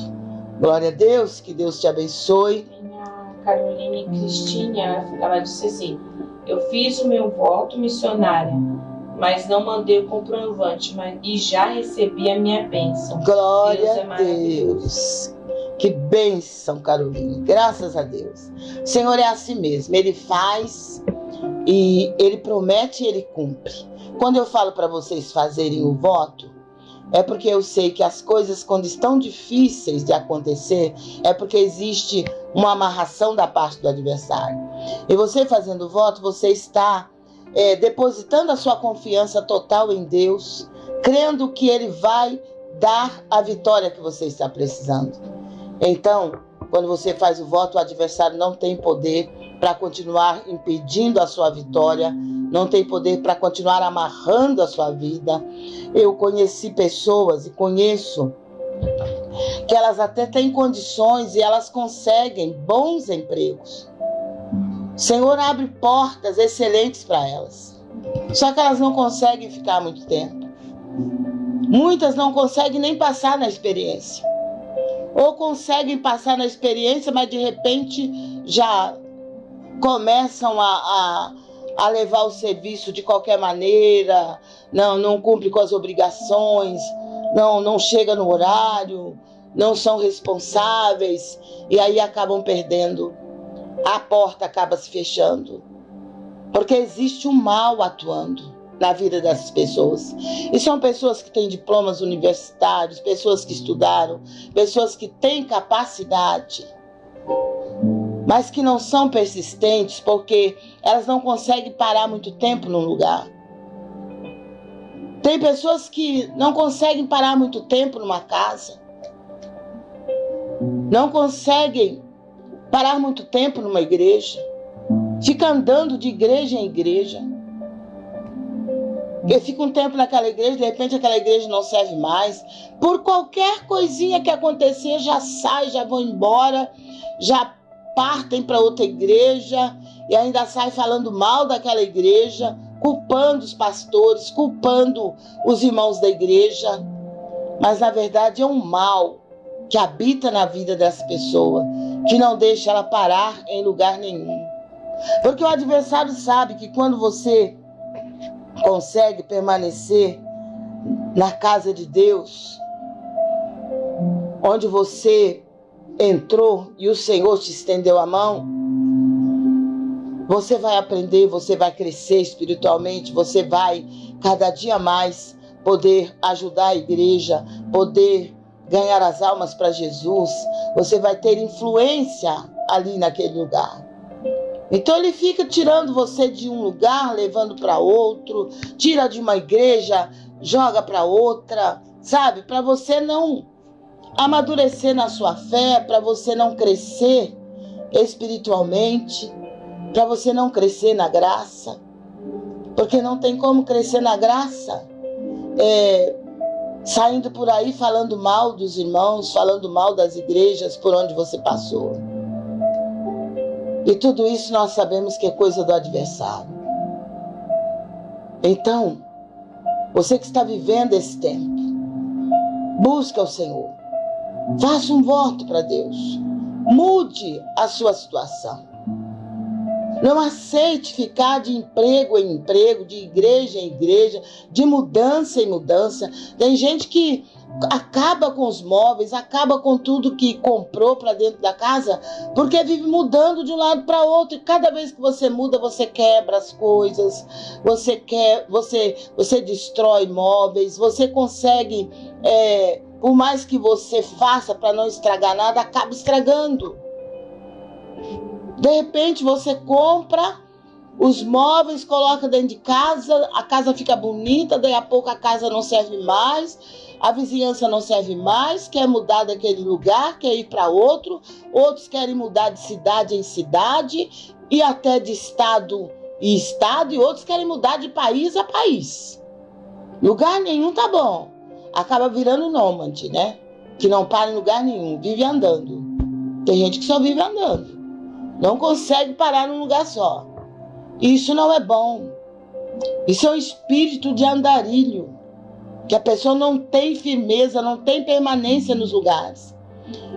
Glória a Deus, que Deus te abençoe. A Caroline Cristina, ela disse assim: Eu fiz o meu voto missionário, mas não mandei o comprovante, mas, e já recebi a minha bênção. Glória Deus é a Deus. Que bênção, Caroline. Graças a Deus. O Senhor é assim mesmo. Ele faz e ele promete e ele cumpre. Quando eu falo para vocês fazerem o voto, é porque eu sei que as coisas, quando estão difíceis de acontecer, é porque existe uma amarração da parte do adversário. E você fazendo o voto, você está é, depositando a sua confiança total em Deus, crendo que Ele vai dar a vitória que você está precisando. Então, quando você faz o voto, o adversário não tem poder para continuar impedindo a sua vitória, não tem poder para continuar amarrando a sua vida. Eu conheci pessoas e conheço que elas até têm condições e elas conseguem bons empregos. O Senhor abre portas excelentes para elas. Só que elas não conseguem ficar muito tempo. Muitas não conseguem nem passar na experiência. Ou conseguem passar na experiência, mas de repente já começam a, a, a levar o serviço de qualquer maneira, não, não cumpre com as obrigações, não, não chega no horário, não são responsáveis e aí acabam perdendo. A porta acaba se fechando. Porque existe um mal atuando na vida dessas pessoas. E são pessoas que têm diplomas universitários, pessoas que estudaram, pessoas que têm capacidade mas que não são persistentes porque elas não conseguem parar muito tempo num lugar. Tem pessoas que não conseguem parar muito tempo numa casa. Não conseguem parar muito tempo numa igreja. Fica andando de igreja em igreja. E fica um tempo naquela igreja, de repente aquela igreja não serve mais. Por qualquer coisinha que acontecer, já sai, já vão embora, já partem para outra igreja e ainda saem falando mal daquela igreja, culpando os pastores, culpando os irmãos da igreja. Mas na verdade é um mal que habita na vida dessa pessoa, que não deixa ela parar em lugar nenhum. Porque o adversário sabe que quando você consegue permanecer na casa de Deus, onde você entrou e o Senhor te estendeu a mão, Você vai aprender, você vai crescer espiritualmente, você vai cada dia mais poder ajudar a igreja, poder ganhar as almas para Jesus. Você vai ter influência ali naquele lugar. Então ele fica tirando você de um lugar, levando para outro, tira de uma igreja, joga para outra, sabe? Para você não amadurecer na sua fé, para você não crescer espiritualmente, para você não crescer na graça, porque não tem como crescer na graça é, saindo por aí falando mal dos irmãos, falando mal das igrejas por onde você passou. E tudo isso nós sabemos que é coisa do adversário. Então, você que está vivendo esse tempo, busca o Senhor. Faça um voto para Deus. Mude a sua situação. Não aceite ficar de emprego em emprego, de igreja em igreja, de mudança em mudança. Tem gente que acaba com os móveis, acaba com tudo que comprou para dentro da casa, porque vive mudando de um lado para outro. E cada vez que você muda, você quebra as coisas, você quer, você, você destrói móveis, você consegue, é, por mais que você faça para não estragar nada, acaba estragando. De repente você compra os móveis, coloca dentro de casa, a casa fica bonita, daí a pouco a casa não serve mais, a vizinhança não serve mais, quer mudar daquele lugar, quer ir para outro, outros querem mudar de cidade em cidade e até de estado e estado, e outros querem mudar de país a país. Lugar nenhum tá bom. Acaba virando nômade, né? Que não para em lugar nenhum, vive andando. Tem gente que só vive andando. Não consegue parar num lugar só. Isso não é bom. Isso é um espírito de andarilho. Que a pessoa não tem firmeza, não tem permanência nos lugares.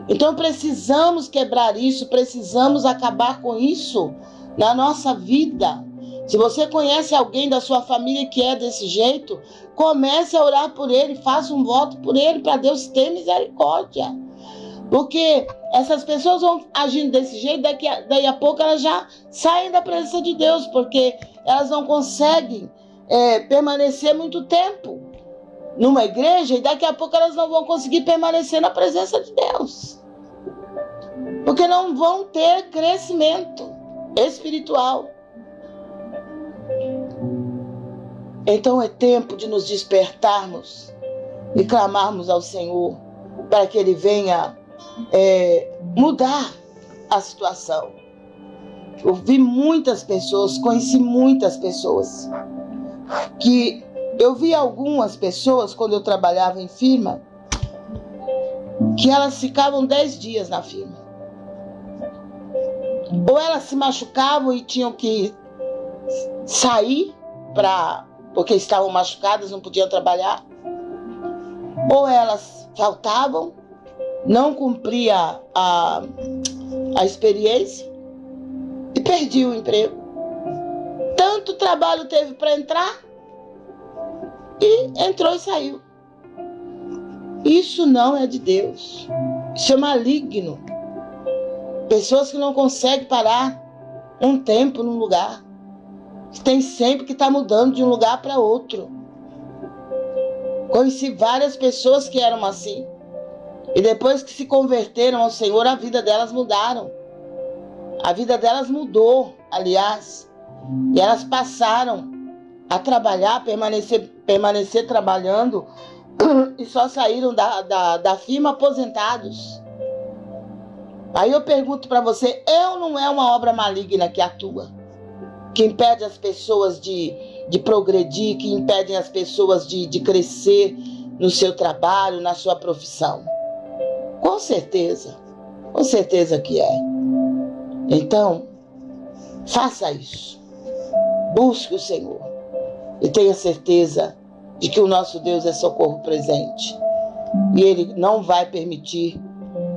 Então precisamos quebrar isso, precisamos acabar com isso na nossa vida. Se você conhece alguém da sua família que é desse jeito, comece a orar por ele, faça um voto por ele para Deus ter misericórdia. Porque essas pessoas vão agindo desse jeito, daqui a, daí a pouco elas já saem da presença de Deus, porque elas não conseguem é, permanecer muito tempo numa igreja e daqui a pouco elas não vão conseguir permanecer na presença de Deus. Porque não vão ter crescimento espiritual. Então é tempo de nos despertarmos e clamarmos ao Senhor para que Ele venha é, mudar a situação. Eu vi muitas pessoas, conheci muitas pessoas que eu vi algumas pessoas quando eu trabalhava em firma que elas ficavam 10 dias na firma. Ou elas se machucavam e tinham que sair para porque estavam machucadas, não podiam trabalhar. Ou elas faltavam não cumpria a, a experiência e perdi o emprego. Tanto trabalho teve para entrar e entrou e saiu. Isso não é de Deus. Isso é maligno. Pessoas que não conseguem parar um tempo num lugar. Tem sempre que estar tá mudando de um lugar para outro. Conheci várias pessoas que eram assim. E depois que se converteram ao Senhor, a vida delas mudaram. A vida delas mudou, aliás. E elas passaram a trabalhar, permanecer, permanecer trabalhando e só saíram da, da, da firma aposentados. Aí eu pergunto para você: eu não é uma obra maligna que atua, que impede as pessoas de, de progredir, que impedem as pessoas de, de crescer no seu trabalho, na sua profissão? Com certeza, com certeza que é. Então, faça isso. Busque o Senhor e tenha certeza de que o nosso Deus é socorro presente. E Ele não vai permitir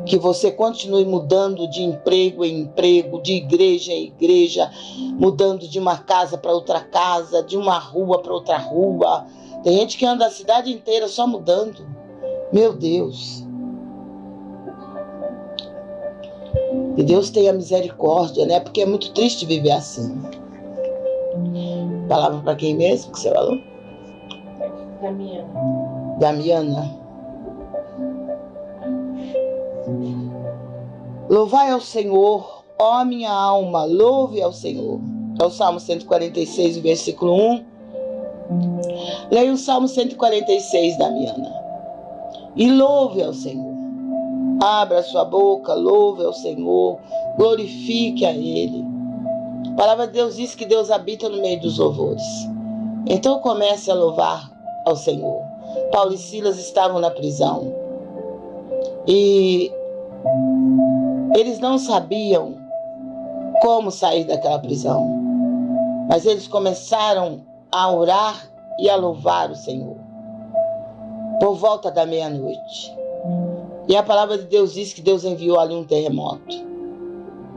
que você continue mudando de emprego em emprego, de igreja em igreja, mudando de uma casa para outra casa, de uma rua para outra rua. Tem gente que anda a cidade inteira só mudando. Meu Deus. Que Deus tenha misericórdia, né? Porque é muito triste viver assim. Palavra para quem mesmo que você falou? Damiana. Damiana. Louvai ao Senhor, ó minha alma, louve ao Senhor. É o Salmo 146, versículo 1. Leia o Salmo 146, Damiana. E louve ao Senhor. Abra sua boca, louve ao Senhor, glorifique a Ele. A palavra de Deus diz que Deus habita no meio dos louvores. Então comece a louvar ao Senhor. Paulo e Silas estavam na prisão. E eles não sabiam como sair daquela prisão. Mas eles começaram a orar e a louvar o Senhor. Por volta da meia-noite. E a palavra de Deus diz que Deus enviou ali um terremoto.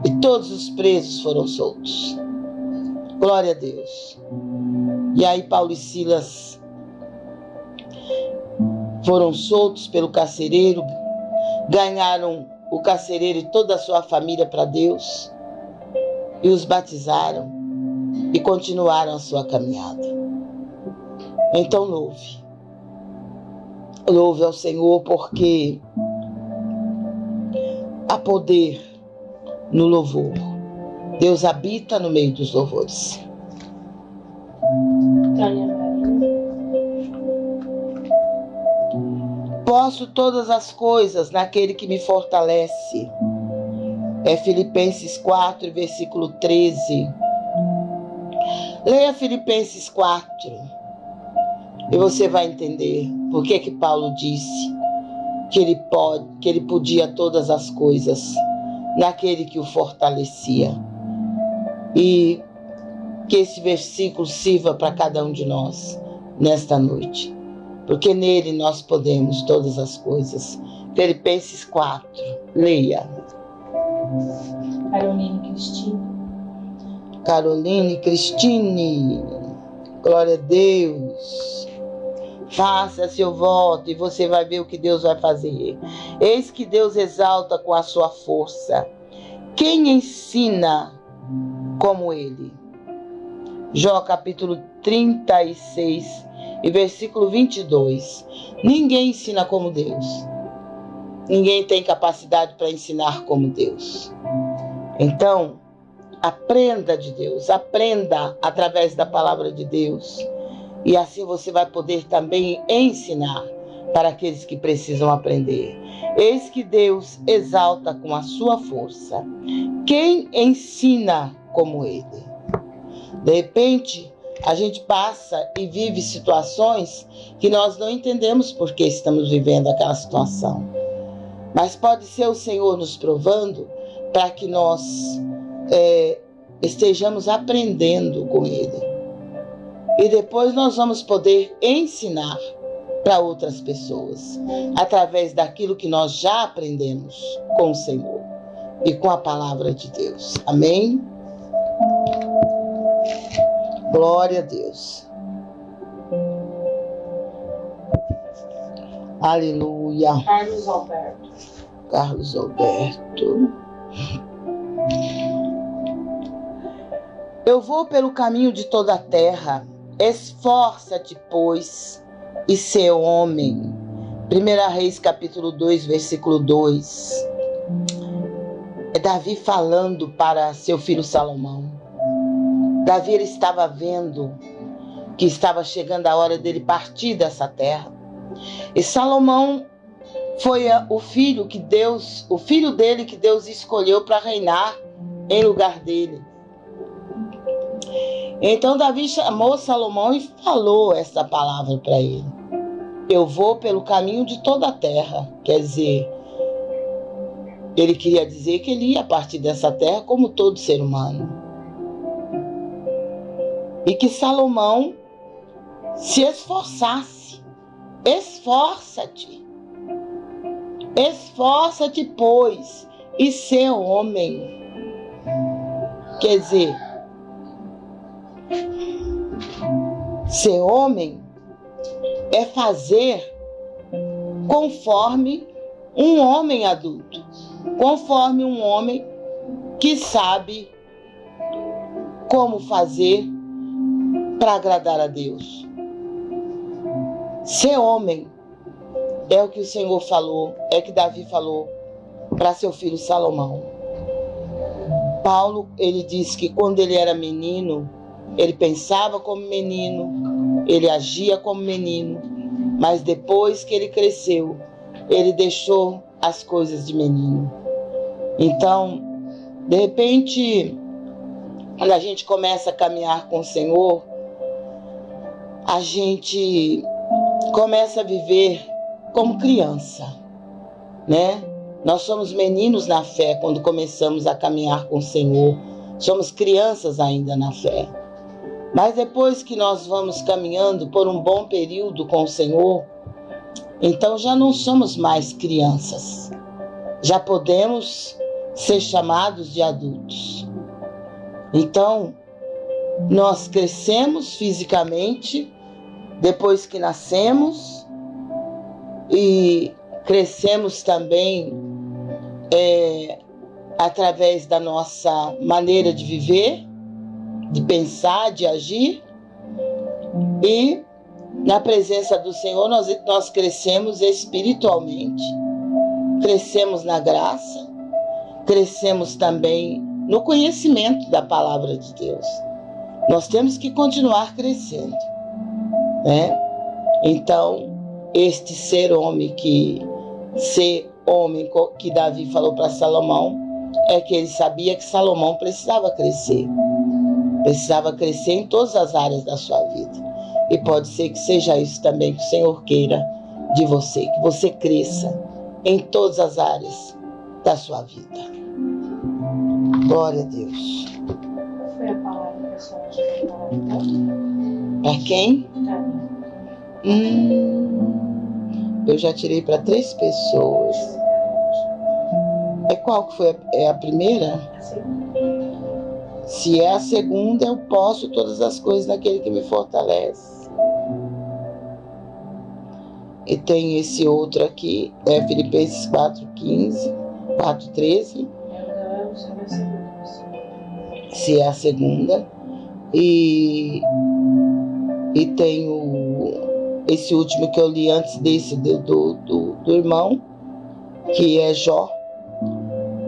E todos os presos foram soltos. Glória a Deus. E aí Paulo e Silas foram soltos pelo carcereiro, ganharam o carcereiro e toda a sua família para Deus e os batizaram e continuaram a sua caminhada. Então louve. Louve ao Senhor porque há poder no louvor. Deus habita no meio dos louvores. Posso todas as coisas naquele que me fortalece. É Filipenses 4, versículo 13. Leia Filipenses 4 e você vai entender por que que Paulo disse que ele pode, que ele podia todas as coisas naquele que o fortalecia. E que esse versículo sirva para cada um de nós nesta noite, porque nele nós podemos todas as coisas. Filipenses 4, leia. Caroline Cristine. Caroline Cristine, glória a Deus. Faça seu voto e você vai ver o que Deus vai fazer. Eis que Deus exalta com a sua força. Quem ensina como ele? Jó capítulo 36 e versículo 22. Ninguém ensina como Deus. Ninguém tem capacidade para ensinar como Deus. Então, aprenda de Deus, aprenda através da palavra de Deus. E assim você vai poder também ensinar para aqueles que precisam aprender. Eis que Deus exalta com a sua força quem ensina como ele. De repente, a gente passa e vive situações que nós não entendemos por que estamos vivendo aquela situação. Mas pode ser o Senhor nos provando para que nós é, estejamos aprendendo com Ele e depois nós vamos poder ensinar para outras pessoas através daquilo que nós já aprendemos com o Senhor e com a palavra de Deus. Amém? Glória a Deus. Aleluia. Carlos Alberto. Carlos Alberto. Eu vou pelo caminho de toda a terra Esforça-te, pois, e ser homem. 1 Reis capítulo 2, versículo 2. É Davi falando para seu filho Salomão. Davi ele estava vendo que estava chegando a hora dele partir dessa terra. E Salomão foi o filho que Deus, o filho dele que Deus escolheu para reinar em lugar dele. Então Davi chamou Salomão e falou essa palavra para ele. Eu vou pelo caminho de toda a terra. Quer dizer, ele queria dizer que ele ia partir dessa terra como todo ser humano. E que Salomão se esforçasse. Esforça-te. Esforça-te, pois, e ser homem. Quer dizer, Ser homem é fazer conforme um homem adulto, conforme um homem que sabe como fazer para agradar a Deus. Ser homem é o que o Senhor falou, é que Davi falou para seu filho Salomão. Paulo, ele disse que quando ele era menino, ele pensava como menino, ele agia como menino, mas depois que ele cresceu, ele deixou as coisas de menino. Então, de repente, quando a gente começa a caminhar com o Senhor, a gente começa a viver como criança, né? Nós somos meninos na fé quando começamos a caminhar com o Senhor. Somos crianças ainda na fé. Mas depois que nós vamos caminhando por um bom período com o Senhor, então já não somos mais crianças. Já podemos ser chamados de adultos. Então, nós crescemos fisicamente depois que nascemos e crescemos também é, através da nossa maneira de viver, de pensar, de agir. E na presença do Senhor nós, nós crescemos espiritualmente, crescemos na graça, crescemos também no conhecimento da palavra de Deus. Nós temos que continuar crescendo né? Então, este ser homem que ser homem que Davi falou para Salomão é que ele sabia que Salomão precisava crescer. Precisava crescer em todas as áreas da sua vida. E pode ser que seja isso também que o Senhor queira de você, que você cresça em todas as áreas da sua vida. Glória a Deus. Foi a palavra que a senhora para quem? Hum, eu já tirei para três pessoas. É qual que foi? A, é a primeira? Se é a segunda, eu posso todas as coisas naquele que me fortalece. E tem esse outro aqui, é Filipenses 4,15, 4,13. Se é a segunda. E e tem o, esse último que eu li antes desse do, do, do, do irmão, que é Jó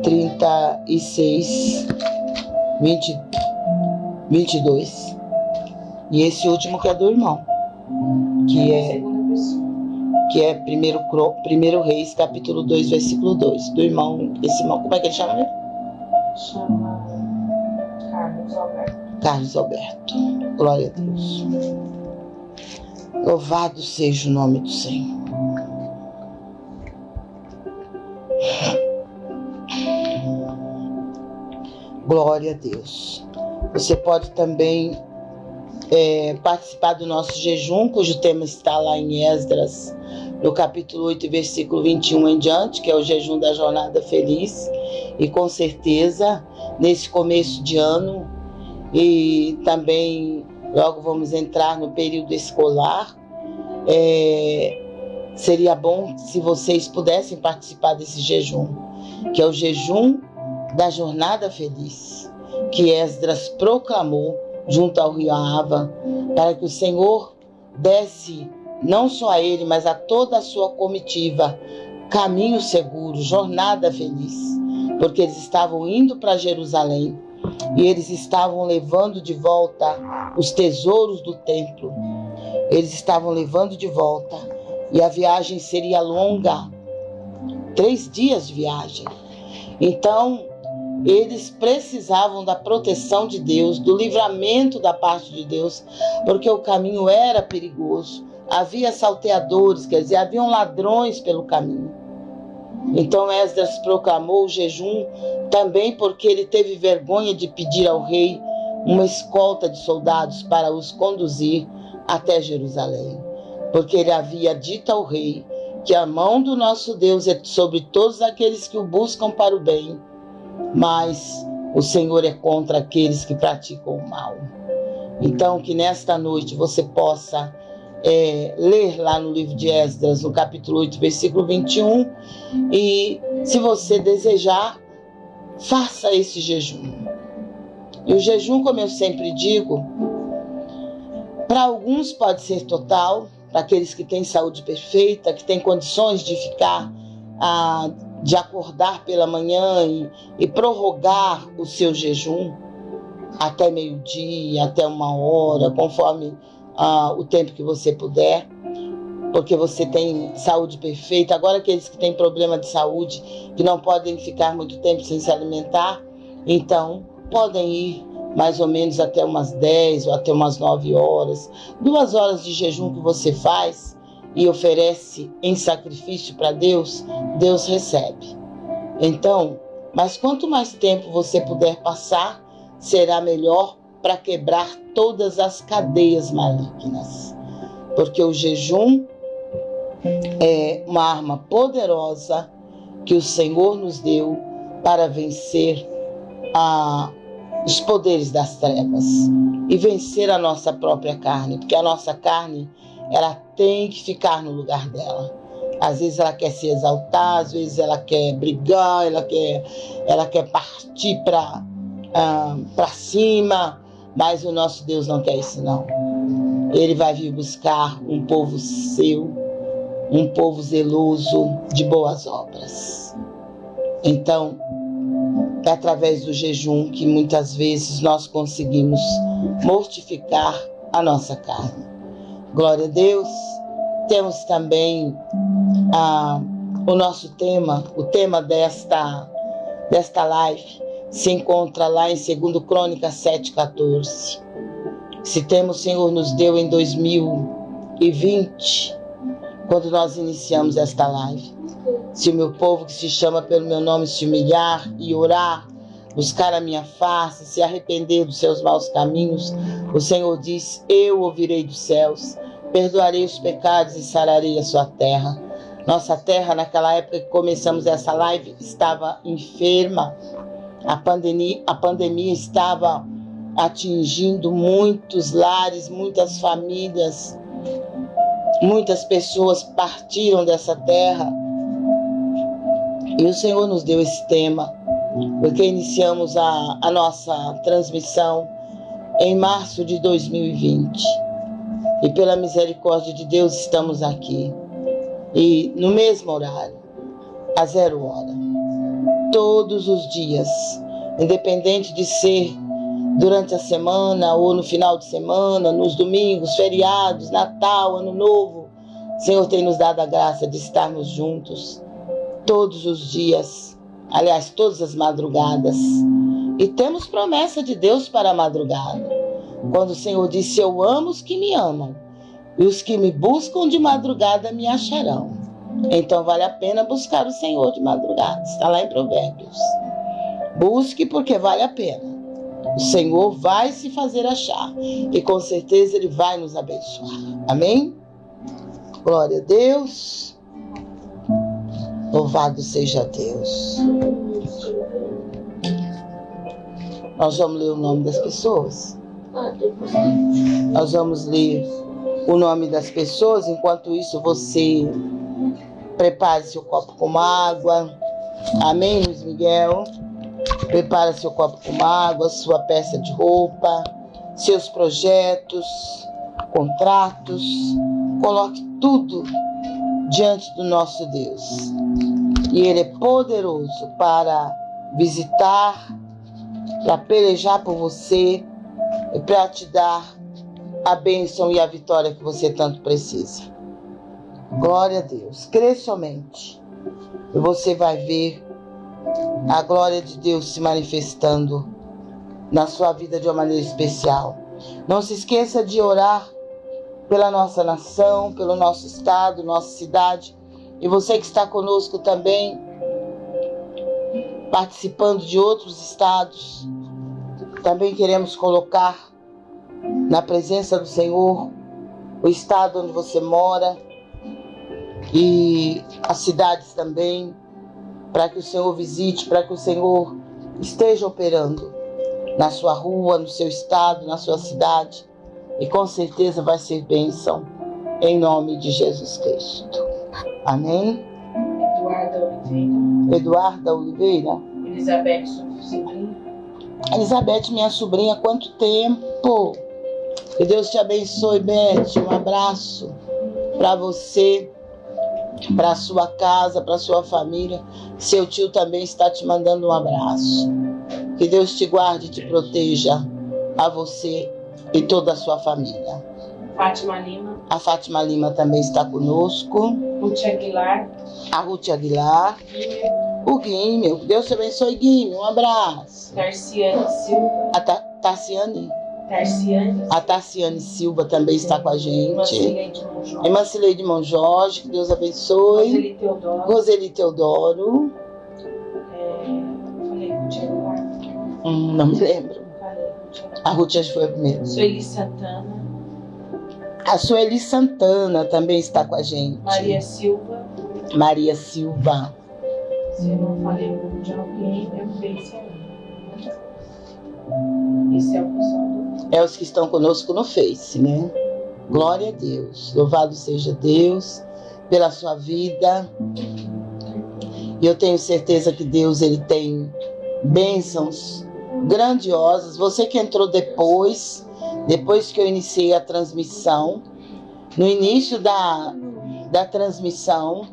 36, 20, 22. E esse último que é do irmão, que é que é primeiro, primeiro Reis, capítulo 2, versículo 2, do irmão, esse irmão, como é que ele chama? Chama Carlos Alberto. Carlos Alberto. Glória a Deus. Louvado seja o nome do Senhor. Glória a Deus. Você pode também é, participar do nosso jejum, cujo tema está lá em Esdras, no capítulo 8, versículo 21 em diante, que é o jejum da jornada feliz. E com certeza, nesse começo de ano, e também logo vamos entrar no período escolar. É, seria bom se vocês pudessem participar desse jejum, que é o jejum da jornada feliz, que Esdras proclamou junto ao rio Ava, para que o Senhor desse não só a ele, mas a toda a sua comitiva caminho seguro, jornada feliz, porque eles estavam indo para Jerusalém e eles estavam levando de volta os tesouros do templo. Eles estavam levando de volta e a viagem seria longa três dias de viagem. Então, eles precisavam da proteção de Deus, do livramento da parte de Deus, porque o caminho era perigoso. Havia salteadores, quer dizer, haviam ladrões pelo caminho. Então Esdras proclamou o jejum também porque ele teve vergonha de pedir ao rei uma escolta de soldados para os conduzir até Jerusalém, porque ele havia dito ao rei que a mão do nosso Deus é sobre todos aqueles que o buscam para o bem, mas o Senhor é contra aqueles que praticam o mal. Então, que nesta noite você possa é, ler lá no livro de Esdras, no capítulo 8, versículo 21, e se você desejar, faça esse jejum. E o jejum, como eu sempre digo, para alguns pode ser total, para aqueles que têm saúde perfeita, que têm condições de ficar, ah, de acordar pela manhã e, e prorrogar o seu jejum até meio-dia, até uma hora, conforme ah, o tempo que você puder, porque você tem saúde perfeita. Agora, aqueles que têm problema de saúde, que não podem ficar muito tempo sem se alimentar, então podem ir mais ou menos até umas 10 ou até umas 9 horas. Duas horas de jejum que você faz e oferece em sacrifício para Deus, Deus recebe. Então, mas quanto mais tempo você puder passar, será melhor para quebrar todas as cadeias malignas. Porque o jejum é uma arma poderosa que o Senhor nos deu para vencer a os poderes das trevas e vencer a nossa própria carne, porque a nossa carne ela tem que ficar no lugar dela. Às vezes ela quer se exaltar, às vezes ela quer brigar, ela quer, ela quer partir para ah, para cima, mas o nosso Deus não quer isso não. Ele vai vir buscar um povo seu, um povo zeloso de boas obras. Então, é através do jejum que muitas vezes nós conseguimos mortificar a nossa carne. Glória a Deus. Temos também ah, o nosso tema, o tema desta, desta live se encontra lá em 2 Crônicas 7,14. Se temos, o Senhor nos deu em 2020, quando nós iniciamos esta live. Se o meu povo que se chama pelo meu nome se humilhar e orar, buscar a minha face, se arrepender dos seus maus caminhos, o Senhor diz: Eu ouvirei dos céus, perdoarei os pecados e sararei a sua terra. Nossa terra, naquela época que começamos essa live, estava enferma. A pandemia, a pandemia estava atingindo muitos lares, muitas famílias. Muitas pessoas partiram dessa terra e o Senhor nos deu esse tema, porque iniciamos a, a nossa transmissão em março de 2020. E pela misericórdia de Deus estamos aqui. E no mesmo horário, a zero hora, todos os dias, independente de ser durante a semana ou no final de semana, nos domingos, feriados, Natal, Ano Novo, Senhor tem nos dado a graça de estarmos juntos todos os dias, aliás, todas as madrugadas. E temos promessa de Deus para a madrugada. Quando o Senhor disse: Eu amo os que me amam, e os que me buscam de madrugada me acharão. Então vale a pena buscar o Senhor de madrugada. Está lá em Provérbios. Busque porque vale a pena. O Senhor vai se fazer achar e com certeza Ele vai nos abençoar. Amém? Glória a Deus. Louvado seja Deus. Nós vamos ler o nome das pessoas. Nós vamos ler o nome das pessoas. Enquanto isso, você prepare seu copo com água. Amém, Luiz Miguel? Prepare seu copo com água, sua peça de roupa, seus projetos, contratos. Coloque tudo diante do nosso Deus. E Ele é poderoso para visitar, para pelejar por você e para te dar a bênção e a vitória que você tanto precisa. Glória a Deus. Crê somente. E você vai ver a glória de Deus se manifestando na sua vida de uma maneira especial. Não se esqueça de orar pela nossa nação, pelo nosso estado, nossa cidade. E você que está conosco também, participando de outros estados, também queremos colocar na presença do Senhor o estado onde você mora e as cidades também, para que o Senhor visite, para que o Senhor esteja operando na sua rua, no seu estado, na sua cidade e com certeza vai ser bênção em nome de Jesus Cristo. Amém? Eduarda Oliveira. Eduarda Oliveira. Elizabeth, sua sobrinha. Elizabeth, minha sobrinha, quanto tempo? Que Deus te abençoe, Beth. Um abraço para você, para sua casa, para sua família. Seu tio também está te mandando um abraço. Que Deus te guarde e te proteja a você e toda a sua família. Fátima Lima. A Fátima Lima também está conosco. Ruth Aguilar. A Ruth Aguilar. Guilherme. O Guime. Deus te abençoe, Guime. Um abraço. Tarciane Silva. A Ta Tarciane. Tarciane. A Tarciane Silva também está com a gente. Mancileide Monjó. Emancileide Monjorge, que Deus abençoe. Roseli Teodoro. Roseli Teodoro. É. Hum, não me lembro. A Ruth acho que foi a primeira. Sueli Santana. A Sueli Santana também está com a gente. Maria Silva. Maria Silva. Se eu não falei o nome de alguém, eu fiz é o pessoal. É os que estão conosco no Face, né? Glória a Deus. Louvado seja Deus pela sua vida. E eu tenho certeza que Deus ele tem bênçãos grandiosas. Você que entrou depois, depois que eu iniciei a transmissão, no início da, da transmissão,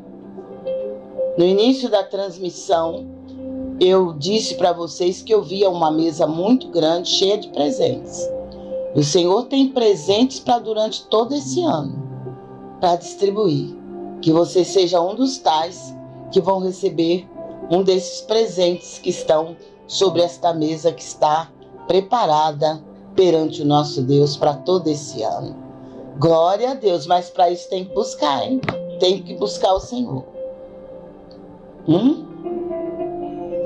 no início da transmissão, eu disse para vocês que eu via uma mesa muito grande, cheia de presentes. O Senhor tem presentes para durante todo esse ano, para distribuir. Que você seja um dos tais que vão receber um desses presentes que estão sobre esta mesa que está preparada perante o nosso Deus para todo esse ano. Glória a Deus, mas para isso tem que buscar, hein? Tem que buscar o Senhor. Hum?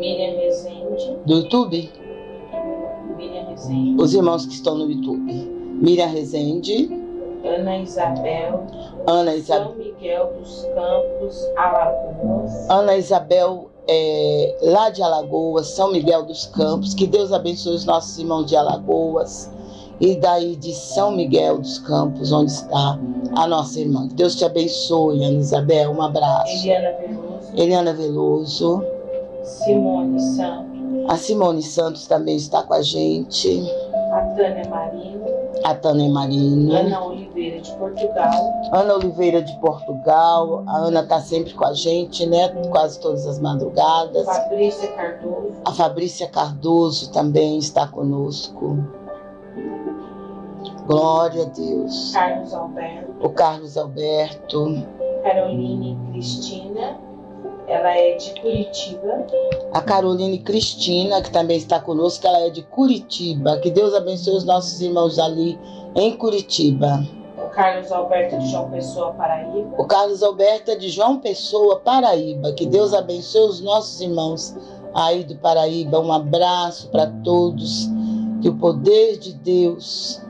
Miriam Rezende. Do YouTube? Miriam Rezende. Os irmãos que estão no YouTube. Miriam Rezende, Ana Isabel. Ana Isabel. São Miguel dos Campos, Alagoas. Ana Isabel, é, lá de Alagoas, São Miguel dos Campos. Que Deus abençoe os nossos irmãos de Alagoas. E daí de São Miguel dos Campos, onde está a nossa irmã. Que Deus te abençoe, Ana Isabel. Um abraço. Eliana Veloso. Eliana Veloso. Simone Santos. A Simone Santos também está com a gente. A Tânia Marino. A Tânia Marino. Ana Oliveira de Portugal. Ana Oliveira de Portugal. A Ana está sempre com a gente, né? Quase todas as madrugadas. Fabrícia Cardoso. A Fabrícia Cardoso também está conosco. Glória a Deus. Carlos Alberto. O Carlos Alberto. Caroline Cristina. Ela é de Curitiba. A Caroline Cristina, que também está conosco, ela é de Curitiba. Que Deus abençoe os nossos irmãos ali em Curitiba. O Carlos Alberto de João Pessoa, Paraíba. O Carlos Alberto é de João Pessoa, Paraíba. Que Deus abençoe os nossos irmãos aí do Paraíba. Um abraço para todos. Que o poder de Deus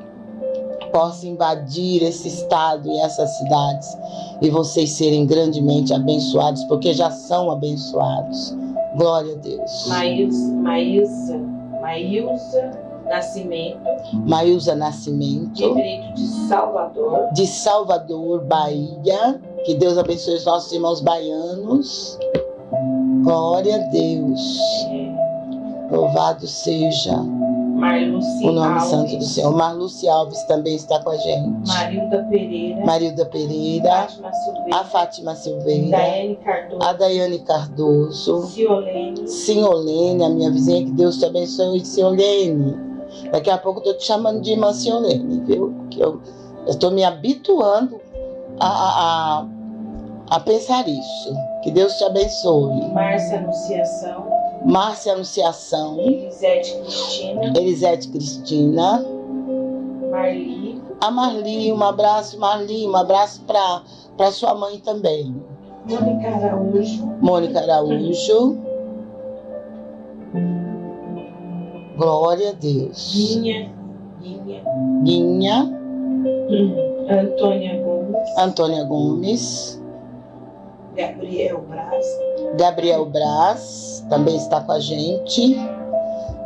possa invadir esse estado e essas cidades e vocês serem grandemente abençoados, porque já são abençoados. Glória a Deus. Maísa, Maísa, Maísa Nascimento, Maísa Nascimento, Brito de Salvador. de Salvador, Bahia. Que Deus abençoe os nossos irmãos baianos. Glória a Deus. É, Louvado seja Marluce o nome Alves, santo do Senhor. Marluce Alves também está com a gente. Marilda Pereira. Marilda Pereira, Fátima Silveira. a Fátima Silveira, Daiane Cardoso. a Daiane Cardoso, Ciolene. Ciolene, a minha vizinha, que Deus te abençoe, Ciolene. Daqui a pouco eu tô te chamando de irmã Ciolene, viu? Que eu estou me habituando a, a, a, a pensar isso. Que Deus te abençoe. Márcia Anunciação. Márcia Anunciação, Elisete Cristina. Elisete Cristina, Marli. a Marli, um abraço, Marli, um abraço para sua mãe também. Mônica Araújo. Mônica Araújo. Glória a Deus. Guinha. Guinha. Guinha, Antônia Gomes. Antônia Gomes, Gabriel Braz. Gabriel Braz também está com a gente.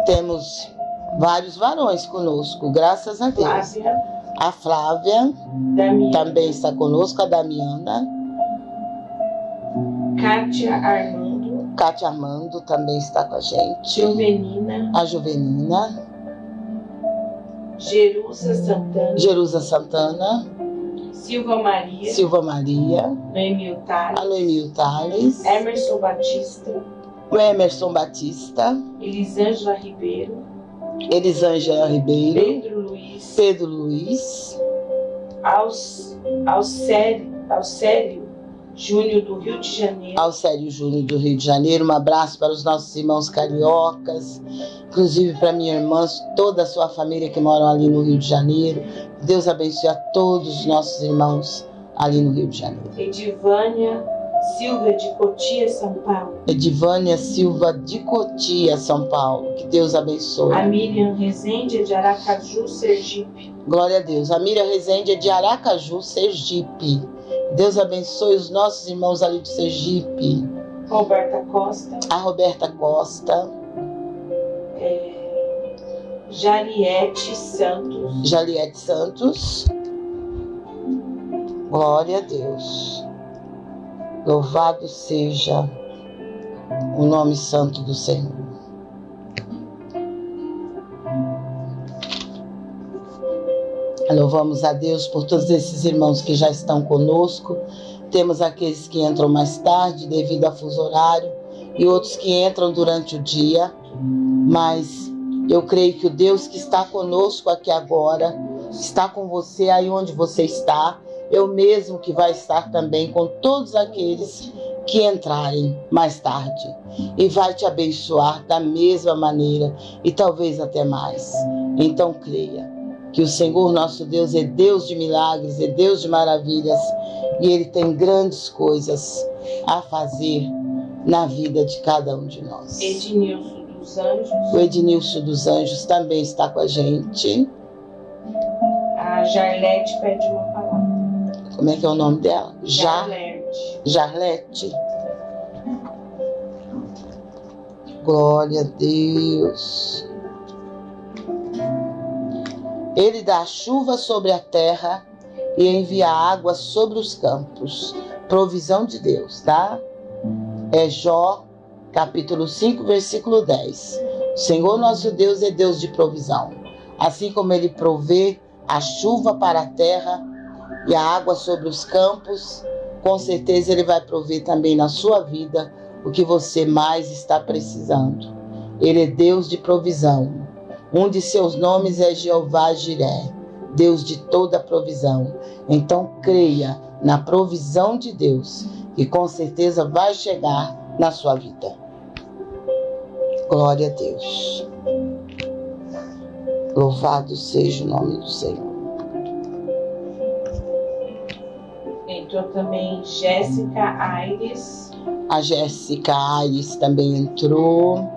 Temos vários varões conosco, graças a Deus. Flávia. A Flávia Damiana. também está conosco, a Damiana, Kátia Armando. Cátia Armando também está com a gente. Juvenina, A Juvenina. Jerusa Santana, Jerusa Santana. Silva Maria, Silva Maria. Noemil Tales, Noemil Tales. Emerson Batista, O Emerson Batista. Elisângela Ribeiro, Elisângela Ribeiro. Pedro Luiz, Pedro Luiz. Aos, Alcélio, Alcélio Júnior do Rio de Janeiro, Alcélio Júnior do Rio de Janeiro. Um abraço para os nossos irmãos cariocas, inclusive para minha irmã, toda a sua família que moram ali no Rio de Janeiro. Deus abençoe a todos os nossos irmãos ali no Rio de Janeiro. Edivânia Silva de Cotia, São Paulo, Edivânia Silva de Cotia, São Paulo. Que Deus abençoe. a Miriam Rezende de Aracaju, Sergipe, Glória a Deus. A Miriam Rezende é de Aracaju, Sergipe. Deus abençoe os nossos irmãos ali do Sergipe. Roberta Costa, A Roberta Costa, Jariete Santos, Jaliette Santos. Glória a Deus. Louvado seja o nome santo do Senhor. Louvamos a Deus por todos esses irmãos que já estão conosco. Temos aqueles que entram mais tarde devido a fuso horário e outros que entram durante o dia. Mas eu creio que o Deus que está conosco aqui agora está com você aí onde você está. Eu mesmo que vai estar também com todos aqueles que entrarem mais tarde e vai te abençoar da mesma maneira e talvez até mais. Então creia que o Senhor nosso Deus é Deus de milagres, é Deus de maravilhas e ele tem grandes coisas a fazer na vida de cada um de nós. Ednilson dos Anjos, O Ednilson dos Anjos também está com a gente. a Jarlete pede uma palavra. Como é que é o nome dela? Jar, Jarlete, Jarlete. Glória a Deus. Ele dá chuva sobre a terra e envia água sobre os campos. Provisão de Deus, tá? É Jó, capítulo 5, versículo 10. O Senhor nosso Deus é Deus de provisão. Assim como ele provê a chuva para a terra e a água sobre os campos, com certeza ele vai prover também na sua vida o que você mais está precisando. Ele é Deus de provisão. Um de seus nomes é Jeová Jiré, Deus de toda provisão. Então creia na provisão de Deus, que com certeza vai chegar na sua vida. Glória a Deus. Louvado seja o nome do Senhor. entrou também Jéssica Aires, A Jéssica Aires também entrou.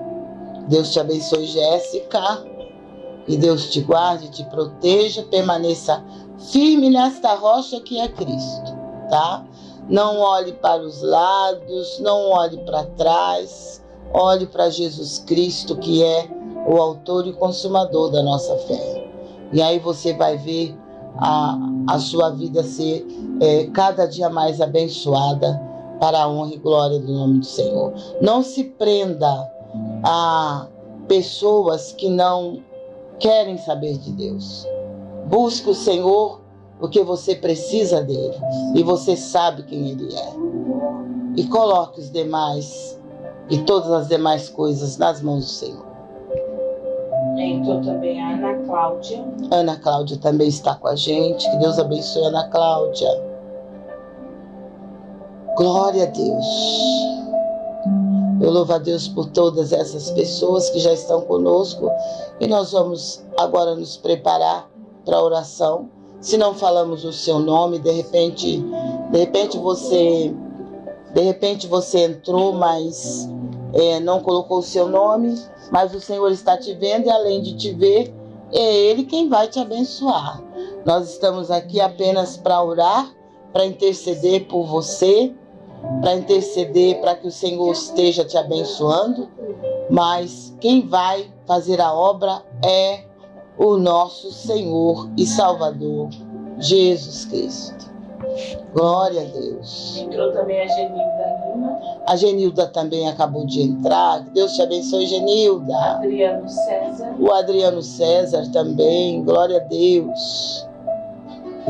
Deus te abençoe, Jéssica. E Deus te guarde, te proteja, permaneça firme nesta rocha que é Cristo, tá? Não olhe para os lados, não olhe para trás, olhe para Jesus Cristo, que é o autor e consumador da nossa fé. E aí você vai ver a, a sua vida ser é, cada dia mais abençoada para a honra e glória do nome do Senhor. Não se prenda a pessoas que não querem saber de Deus. Busque o Senhor porque você precisa dele e você sabe quem ele é. E coloque os demais e todas as demais coisas nas mãos do Senhor. entrou também a Ana Cláudia, Ana Cláudia também está com a gente. Que Deus abençoe Ana Cláudia. Glória a Deus. Eu louvo a Deus por todas essas pessoas que já estão conosco e nós vamos agora nos preparar para a oração. Se não falamos o seu nome, de repente, de repente você, de repente você entrou, mas é, não colocou o seu nome, mas o Senhor está te vendo e além de te ver, é Ele quem vai te abençoar. Nós estamos aqui apenas para orar, para interceder por você, para interceder para que o Senhor esteja te abençoando, mas quem vai fazer a obra é o nosso Senhor e Salvador, Jesus Cristo. Glória a Deus. Entrou também a Genilda Lima. A Genilda também acabou de entrar. Deus te abençoe, Genilda. Adriano César. O Adriano César também. Glória a Deus.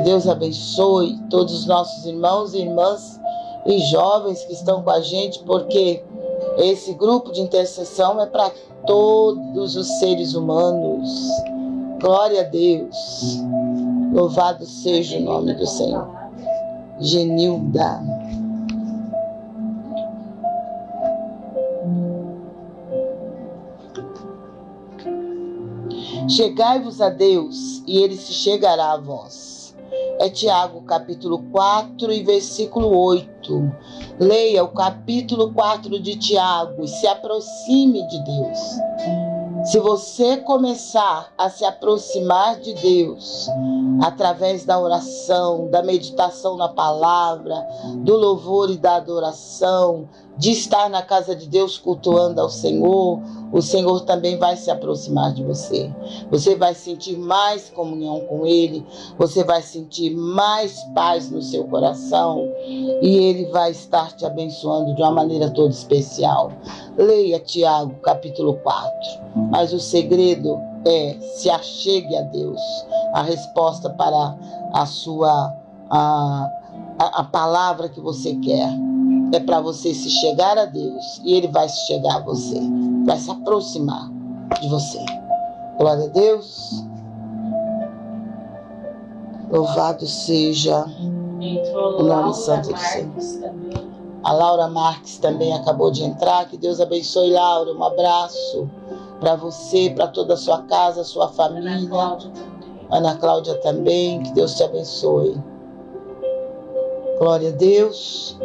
Deus abençoe todos os nossos irmãos e irmãs e jovens que estão com a gente, porque esse grupo de intercessão é para todos os seres humanos. Glória a Deus. Louvado seja o nome do Senhor. Genilda. Chegai-vos a Deus, e ele se chegará a vós. É Tiago, capítulo 4 e versículo 8. Leia o capítulo 4 de Tiago e se aproxime de Deus. Se você começar a se aproximar de Deus através da oração, da meditação na palavra, do louvor e da adoração, de estar na casa de Deus cultuando ao Senhor, o Senhor também vai se aproximar de você. Você vai sentir mais comunhão com Ele, você vai sentir mais paz no seu coração e Ele vai estar te abençoando de uma maneira toda especial. Leia Tiago, capítulo 4. Mas o segredo é se achegue a Deus. A resposta para a sua a, a, a palavra que você quer é para você se chegar a Deus e Ele vai se chegar a você, vai se aproximar de você. Glória a Deus. Louvado seja o nome santo do Senhor. A Laura Marques também acabou de entrar. Que Deus abençoe, Laura. Um abraço para você, para toda a sua casa, sua família. Ana Cláudia, Ana Cláudia também. Que Deus te abençoe. Glória a Deus.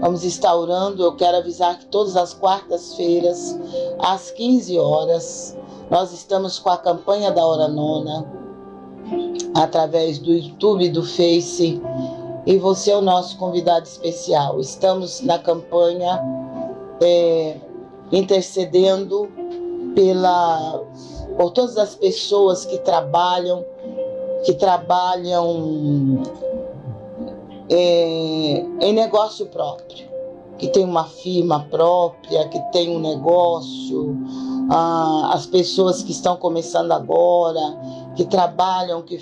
Vamos estar orando. Eu quero avisar que todas as quartas-feiras, às 15 horas, nós estamos com a campanha da Hora Nona, através do YouTube e do Face. E você é o nosso convidado especial. Estamos na campanha é, intercedendo pela, por todas as pessoas que trabalham, que trabalham é, em negócio próprio, que tem uma firma própria, que tem um negócio, ah, as pessoas que estão começando agora, que trabalham que,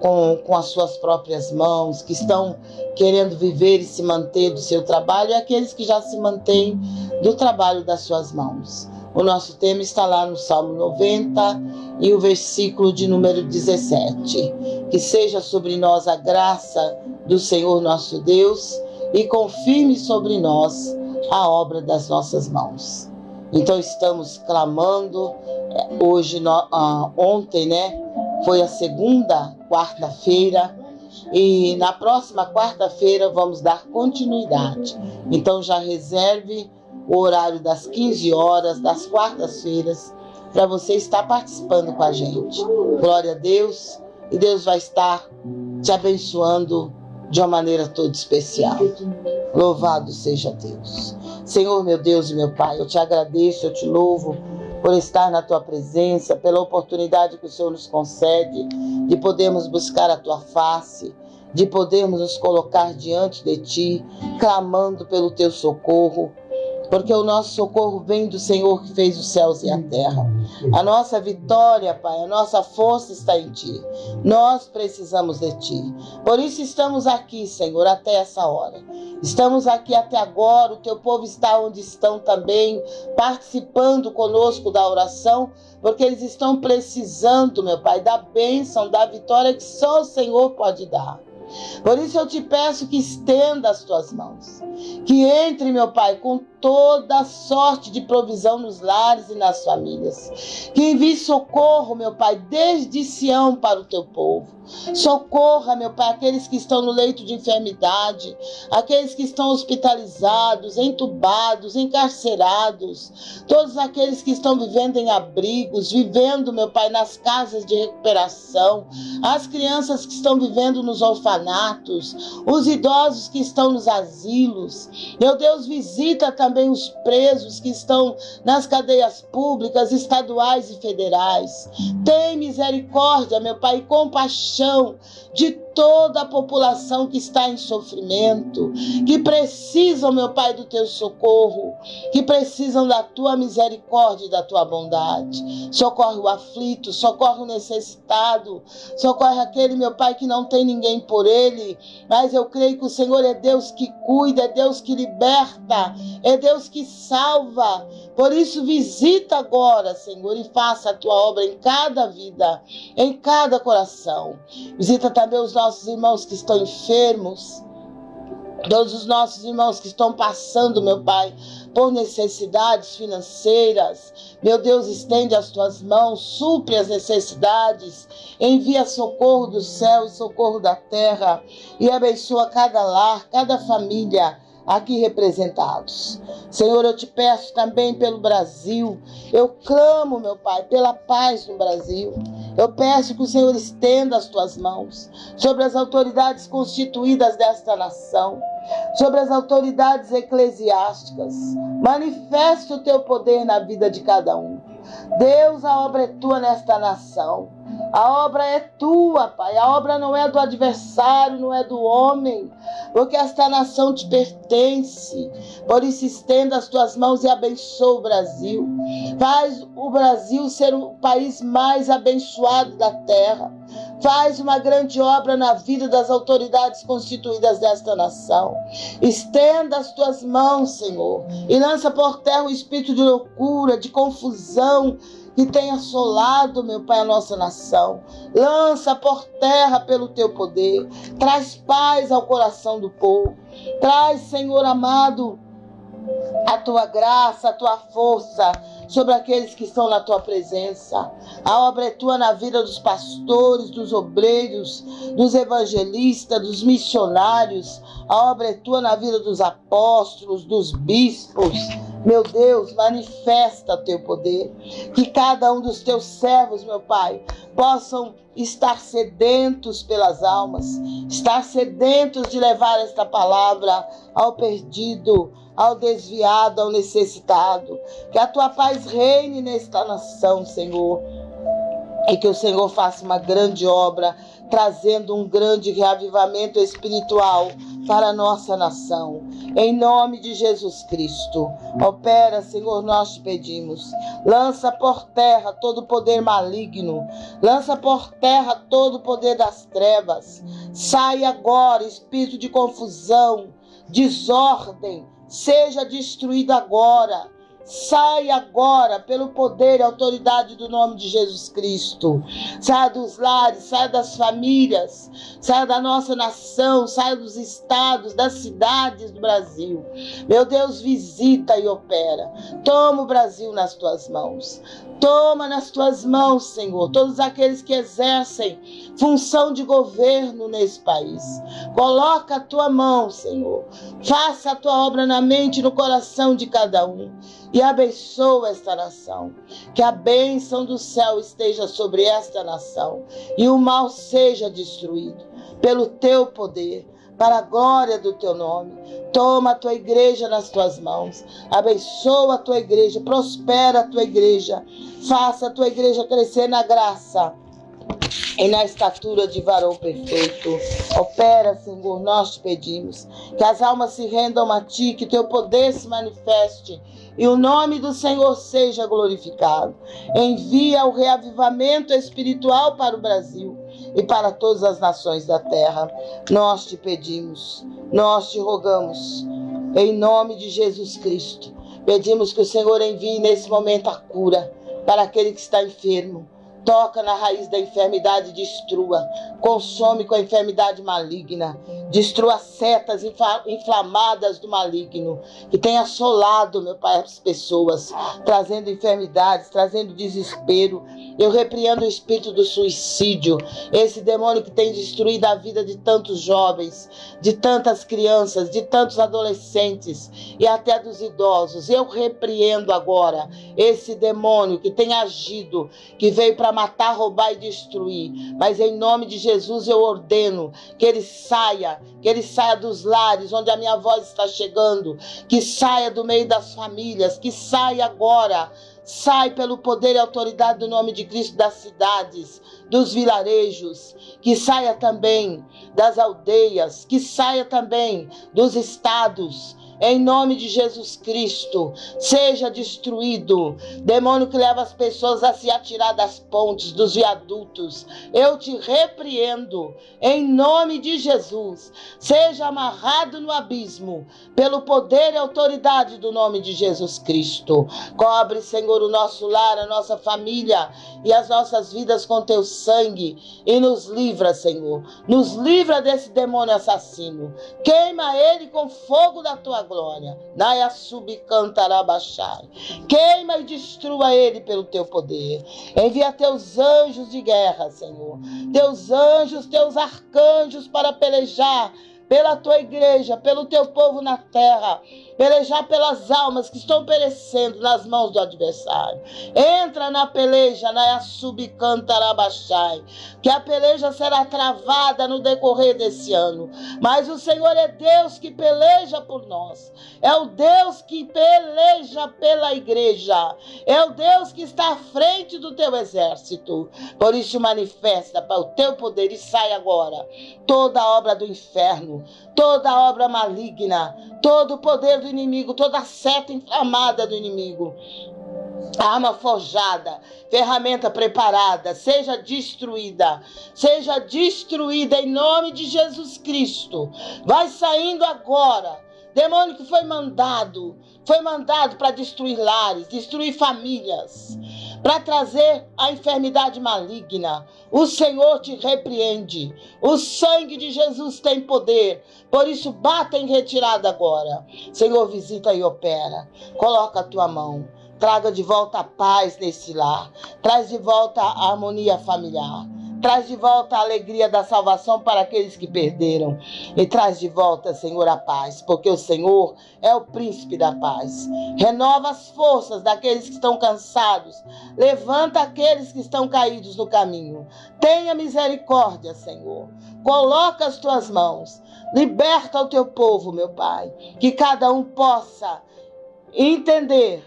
com, com as suas próprias mãos, que estão querendo viver e se manter do seu trabalho, e aqueles que já se mantêm do trabalho das suas mãos. O nosso tema está lá no Salmo 90 e o versículo de número 17. Que seja sobre nós a graça do Senhor nosso Deus e confirme sobre nós a obra das nossas mãos. Então estamos clamando é, hoje, ah, ontem, né? Foi a segunda quarta-feira e na próxima quarta-feira vamos dar continuidade. Então já reserve o horário das 15 horas das quartas-feiras para você estar participando com a gente. Glória a Deus e Deus vai estar te abençoando de uma maneira toda especial. Louvado seja Deus. Senhor, meu Deus e meu Pai, eu te agradeço, eu te louvo por estar na tua presença, pela oportunidade que o Senhor nos concede de podermos buscar a tua face, de podermos nos colocar diante de ti, clamando pelo teu socorro porque o nosso socorro vem do Senhor que fez os céus e a terra. A nossa vitória, Pai, a nossa força está em Ti. Nós precisamos de Ti. Por isso estamos aqui, Senhor, até essa hora. Estamos aqui até agora. O Teu povo está onde estão também, participando conosco da oração, porque eles estão precisando, meu Pai, da bênção, da vitória que só o Senhor pode dar. Por isso eu te peço que estenda as tuas mãos. Que entre, meu Pai, com toda sorte de provisão nos lares e nas famílias. Que envie socorro, meu Pai, desde Sião para o teu povo. Socorra, meu Pai, aqueles que estão no leito de enfermidade, aqueles que estão hospitalizados, entubados, encarcerados, todos aqueles que estão vivendo em abrigos, vivendo, meu Pai, nas casas de recuperação, as crianças que estão vivendo nos orfanatos, os idosos que estão nos asilos. Meu Deus, visita também os presos que estão nas cadeias públicas, estaduais e federais. Tem misericórdia, meu Pai, e compaixão de toda a população que está em sofrimento, que precisam, meu Pai, do teu socorro, que precisam da tua misericórdia e da tua bondade. Socorre o aflito, socorre o necessitado, socorre aquele, meu Pai, que não tem ninguém por ele, mas eu creio que o Senhor é Deus que cuida, é Deus que liberta, é Deus que salva. Por isso, visita agora, Senhor, e faça a tua obra em cada vida, em cada coração. Visita também os nossos irmãos que estão enfermos, todos os nossos irmãos que estão passando, meu Pai, por necessidades financeiras. Meu Deus, estende as tuas mãos, supre as necessidades, envia socorro do céu e socorro da terra e abençoa cada lar, cada família aqui representados. Senhor, eu te peço também pelo Brasil. Eu clamo, meu Pai, pela paz no Brasil. Eu peço que o Senhor estenda as tuas mãos sobre as autoridades constituídas desta nação, sobre as autoridades eclesiásticas. Manifesta o teu poder na vida de cada um. Deus, a obra é tua nesta nação. A obra é tua, Pai. A obra não é do adversário, não é do homem, porque esta nação te pertence. Por isso, estenda as tuas mãos e abençoa o Brasil. Faz o Brasil ser o país mais abençoado da terra. Faz uma grande obra na vida das autoridades constituídas desta nação. Estenda as tuas mãos, Senhor, e lança por terra o espírito de loucura, de confusão que tem assolado, meu Pai, a nossa nação. Lança por terra pelo teu poder. Traz paz ao coração do povo. Traz, Senhor amado, a tua graça, a tua força sobre aqueles que estão na tua presença. A obra é tua na vida dos pastores, dos obreiros, dos evangelistas, dos missionários. A obra é tua na vida dos apóstolos, dos bispos. Meu Deus, manifesta teu poder. Que cada um dos teus servos, meu Pai, possam estar sedentos pelas almas, estar sedentos de levar esta palavra ao perdido, ao desviado, ao necessitado. Que a tua paz reine nesta nação, Senhor. E que o Senhor faça uma grande obra, trazendo um grande reavivamento espiritual para a nossa nação. Em nome de Jesus Cristo. Opera, Senhor, nós te pedimos. Lança por terra todo o poder maligno. Lança por terra todo o poder das trevas. Sai agora, espírito de confusão, desordem, seja destruído agora. Sai agora pelo poder e autoridade do nome de Jesus Cristo. Saia dos lares, saia das famílias, saia da nossa nação, saia dos estados, das cidades do Brasil. Meu Deus, visita e opera. Toma o Brasil nas tuas mãos. Toma nas tuas mãos, Senhor, todos aqueles que exercem função de governo nesse país. Coloca a tua mão, Senhor. Faça a tua obra na mente e no coração de cada um e abençoa esta nação. Que a bênção do céu esteja sobre esta nação e o mal seja destruído pelo teu poder, para a glória do teu nome. Toma a tua igreja nas tuas mãos, abençoa a tua igreja, prospera a tua igreja, faça a tua igreja crescer na graça e na estatura de varão perfeito. Opera, Senhor, nós te pedimos, que as almas se rendam a ti, que teu poder se manifeste e o nome do Senhor seja glorificado. Envia o reavivamento espiritual para o Brasil e para todas as nações da terra. Nós te pedimos, nós te rogamos, em nome de Jesus Cristo. Pedimos que o Senhor envie nesse momento a cura para aquele que está enfermo toca na raiz da enfermidade e destrua, consome com a enfermidade maligna, destrua setas inflamadas do maligno, que tem assolado, meu Pai, as pessoas, trazendo enfermidades, trazendo desespero. Eu repreendo o espírito do suicídio, esse demônio que tem destruído a vida de tantos jovens, de tantas crianças, de tantos adolescentes e até dos idosos. Eu repreendo agora esse demônio que tem agido, que veio para matar, roubar e destruir. Mas em nome de Jesus eu ordeno que ele saia, que ele saia dos lares onde a minha voz está chegando, que saia do meio das famílias, que saia agora. Sai pelo poder e autoridade do nome de Cristo das cidades, dos vilarejos, que saia também das aldeias, que saia também dos estados, em nome de Jesus Cristo, seja destruído. Demônio que leva as pessoas a se atirar das pontes, dos viadutos. Eu te repreendo em nome de Jesus. Seja amarrado no abismo pelo poder e autoridade do nome de Jesus Cristo. Cobre, Senhor, o nosso lar, a nossa família e as nossas vidas com teu sangue e nos livra, Senhor. Nos livra desse demônio assassino. Queima ele com fogo da tua glória. Naia subcantarabachai. Queima e destrua ele pelo teu poder. Envia teus anjos de guerra, Senhor. Teus anjos, teus arcanjos para pelejar pela tua igreja, pelo teu povo na terra, pelejar pelas almas que estão perecendo nas mãos do adversário. Entra na peleja, na subcantarabachai, que a peleja será travada no decorrer desse ano. Mas o Senhor é Deus que peleja por nós. É o Deus que peleja pela igreja. É o Deus que está à frente do teu exército. Por isso manifesta para o teu poder e sai agora toda a obra do inferno toda obra maligna, todo o poder do inimigo, toda seta inflamada do inimigo. Arma forjada, ferramenta preparada, seja destruída, seja destruída em nome de Jesus Cristo. Vai saindo agora. Demônio que foi mandado, foi mandado para destruir lares, destruir famílias para trazer a enfermidade maligna. O Senhor te repreende. O sangue de Jesus tem poder. Por isso, bata em retirada agora. Senhor, visita e opera. Coloca a tua mão. Traga de volta a paz nesse lar. Traz de volta a harmonia familiar. Traz de volta a alegria da salvação para aqueles que perderam. E traz de volta, Senhor, a paz, porque o Senhor é o príncipe da paz. Renova as forças daqueles que estão cansados. Levanta aqueles que estão caídos no caminho. Tenha misericórdia, Senhor. Coloca as tuas mãos. Liberta o teu povo, meu Pai. Que cada um possa entender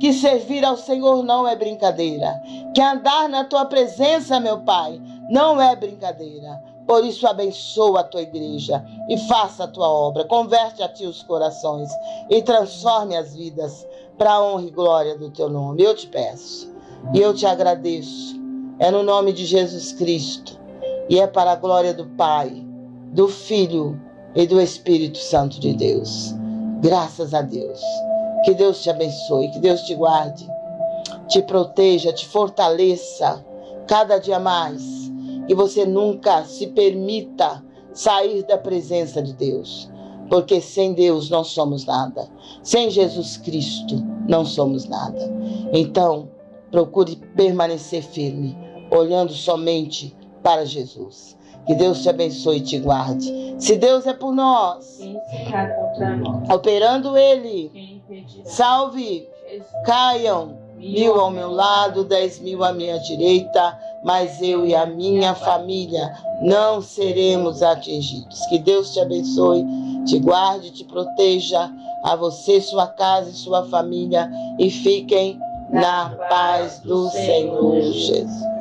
que servir ao Senhor não é brincadeira, que andar na tua presença, meu Pai, não é brincadeira. Por isso, abençoa a tua igreja e faça a tua obra. Converte a ti os corações e transforme as vidas para a honra e glória do teu nome. Eu te peço e eu te agradeço. É no nome de Jesus Cristo e é para a glória do Pai, do Filho e do Espírito Santo de Deus. Graças a Deus. Que Deus te abençoe, que Deus te guarde, te proteja, te fortaleça cada dia mais que você nunca se permita sair da presença de Deus, porque sem Deus não somos nada, sem Jesus Cristo não somos nada. Então, procure permanecer firme, olhando somente para Jesus. Que Deus te abençoe e te guarde. Se Deus é por nós, operando Ele, salve, caiam mil ao meu lado, dez mil à minha direita, mas eu e a minha família não seremos atingidos. Que Deus te abençoe, te guarde, te proteja, a você, sua casa e sua família, e fiquem na paz do Senhor Jesus.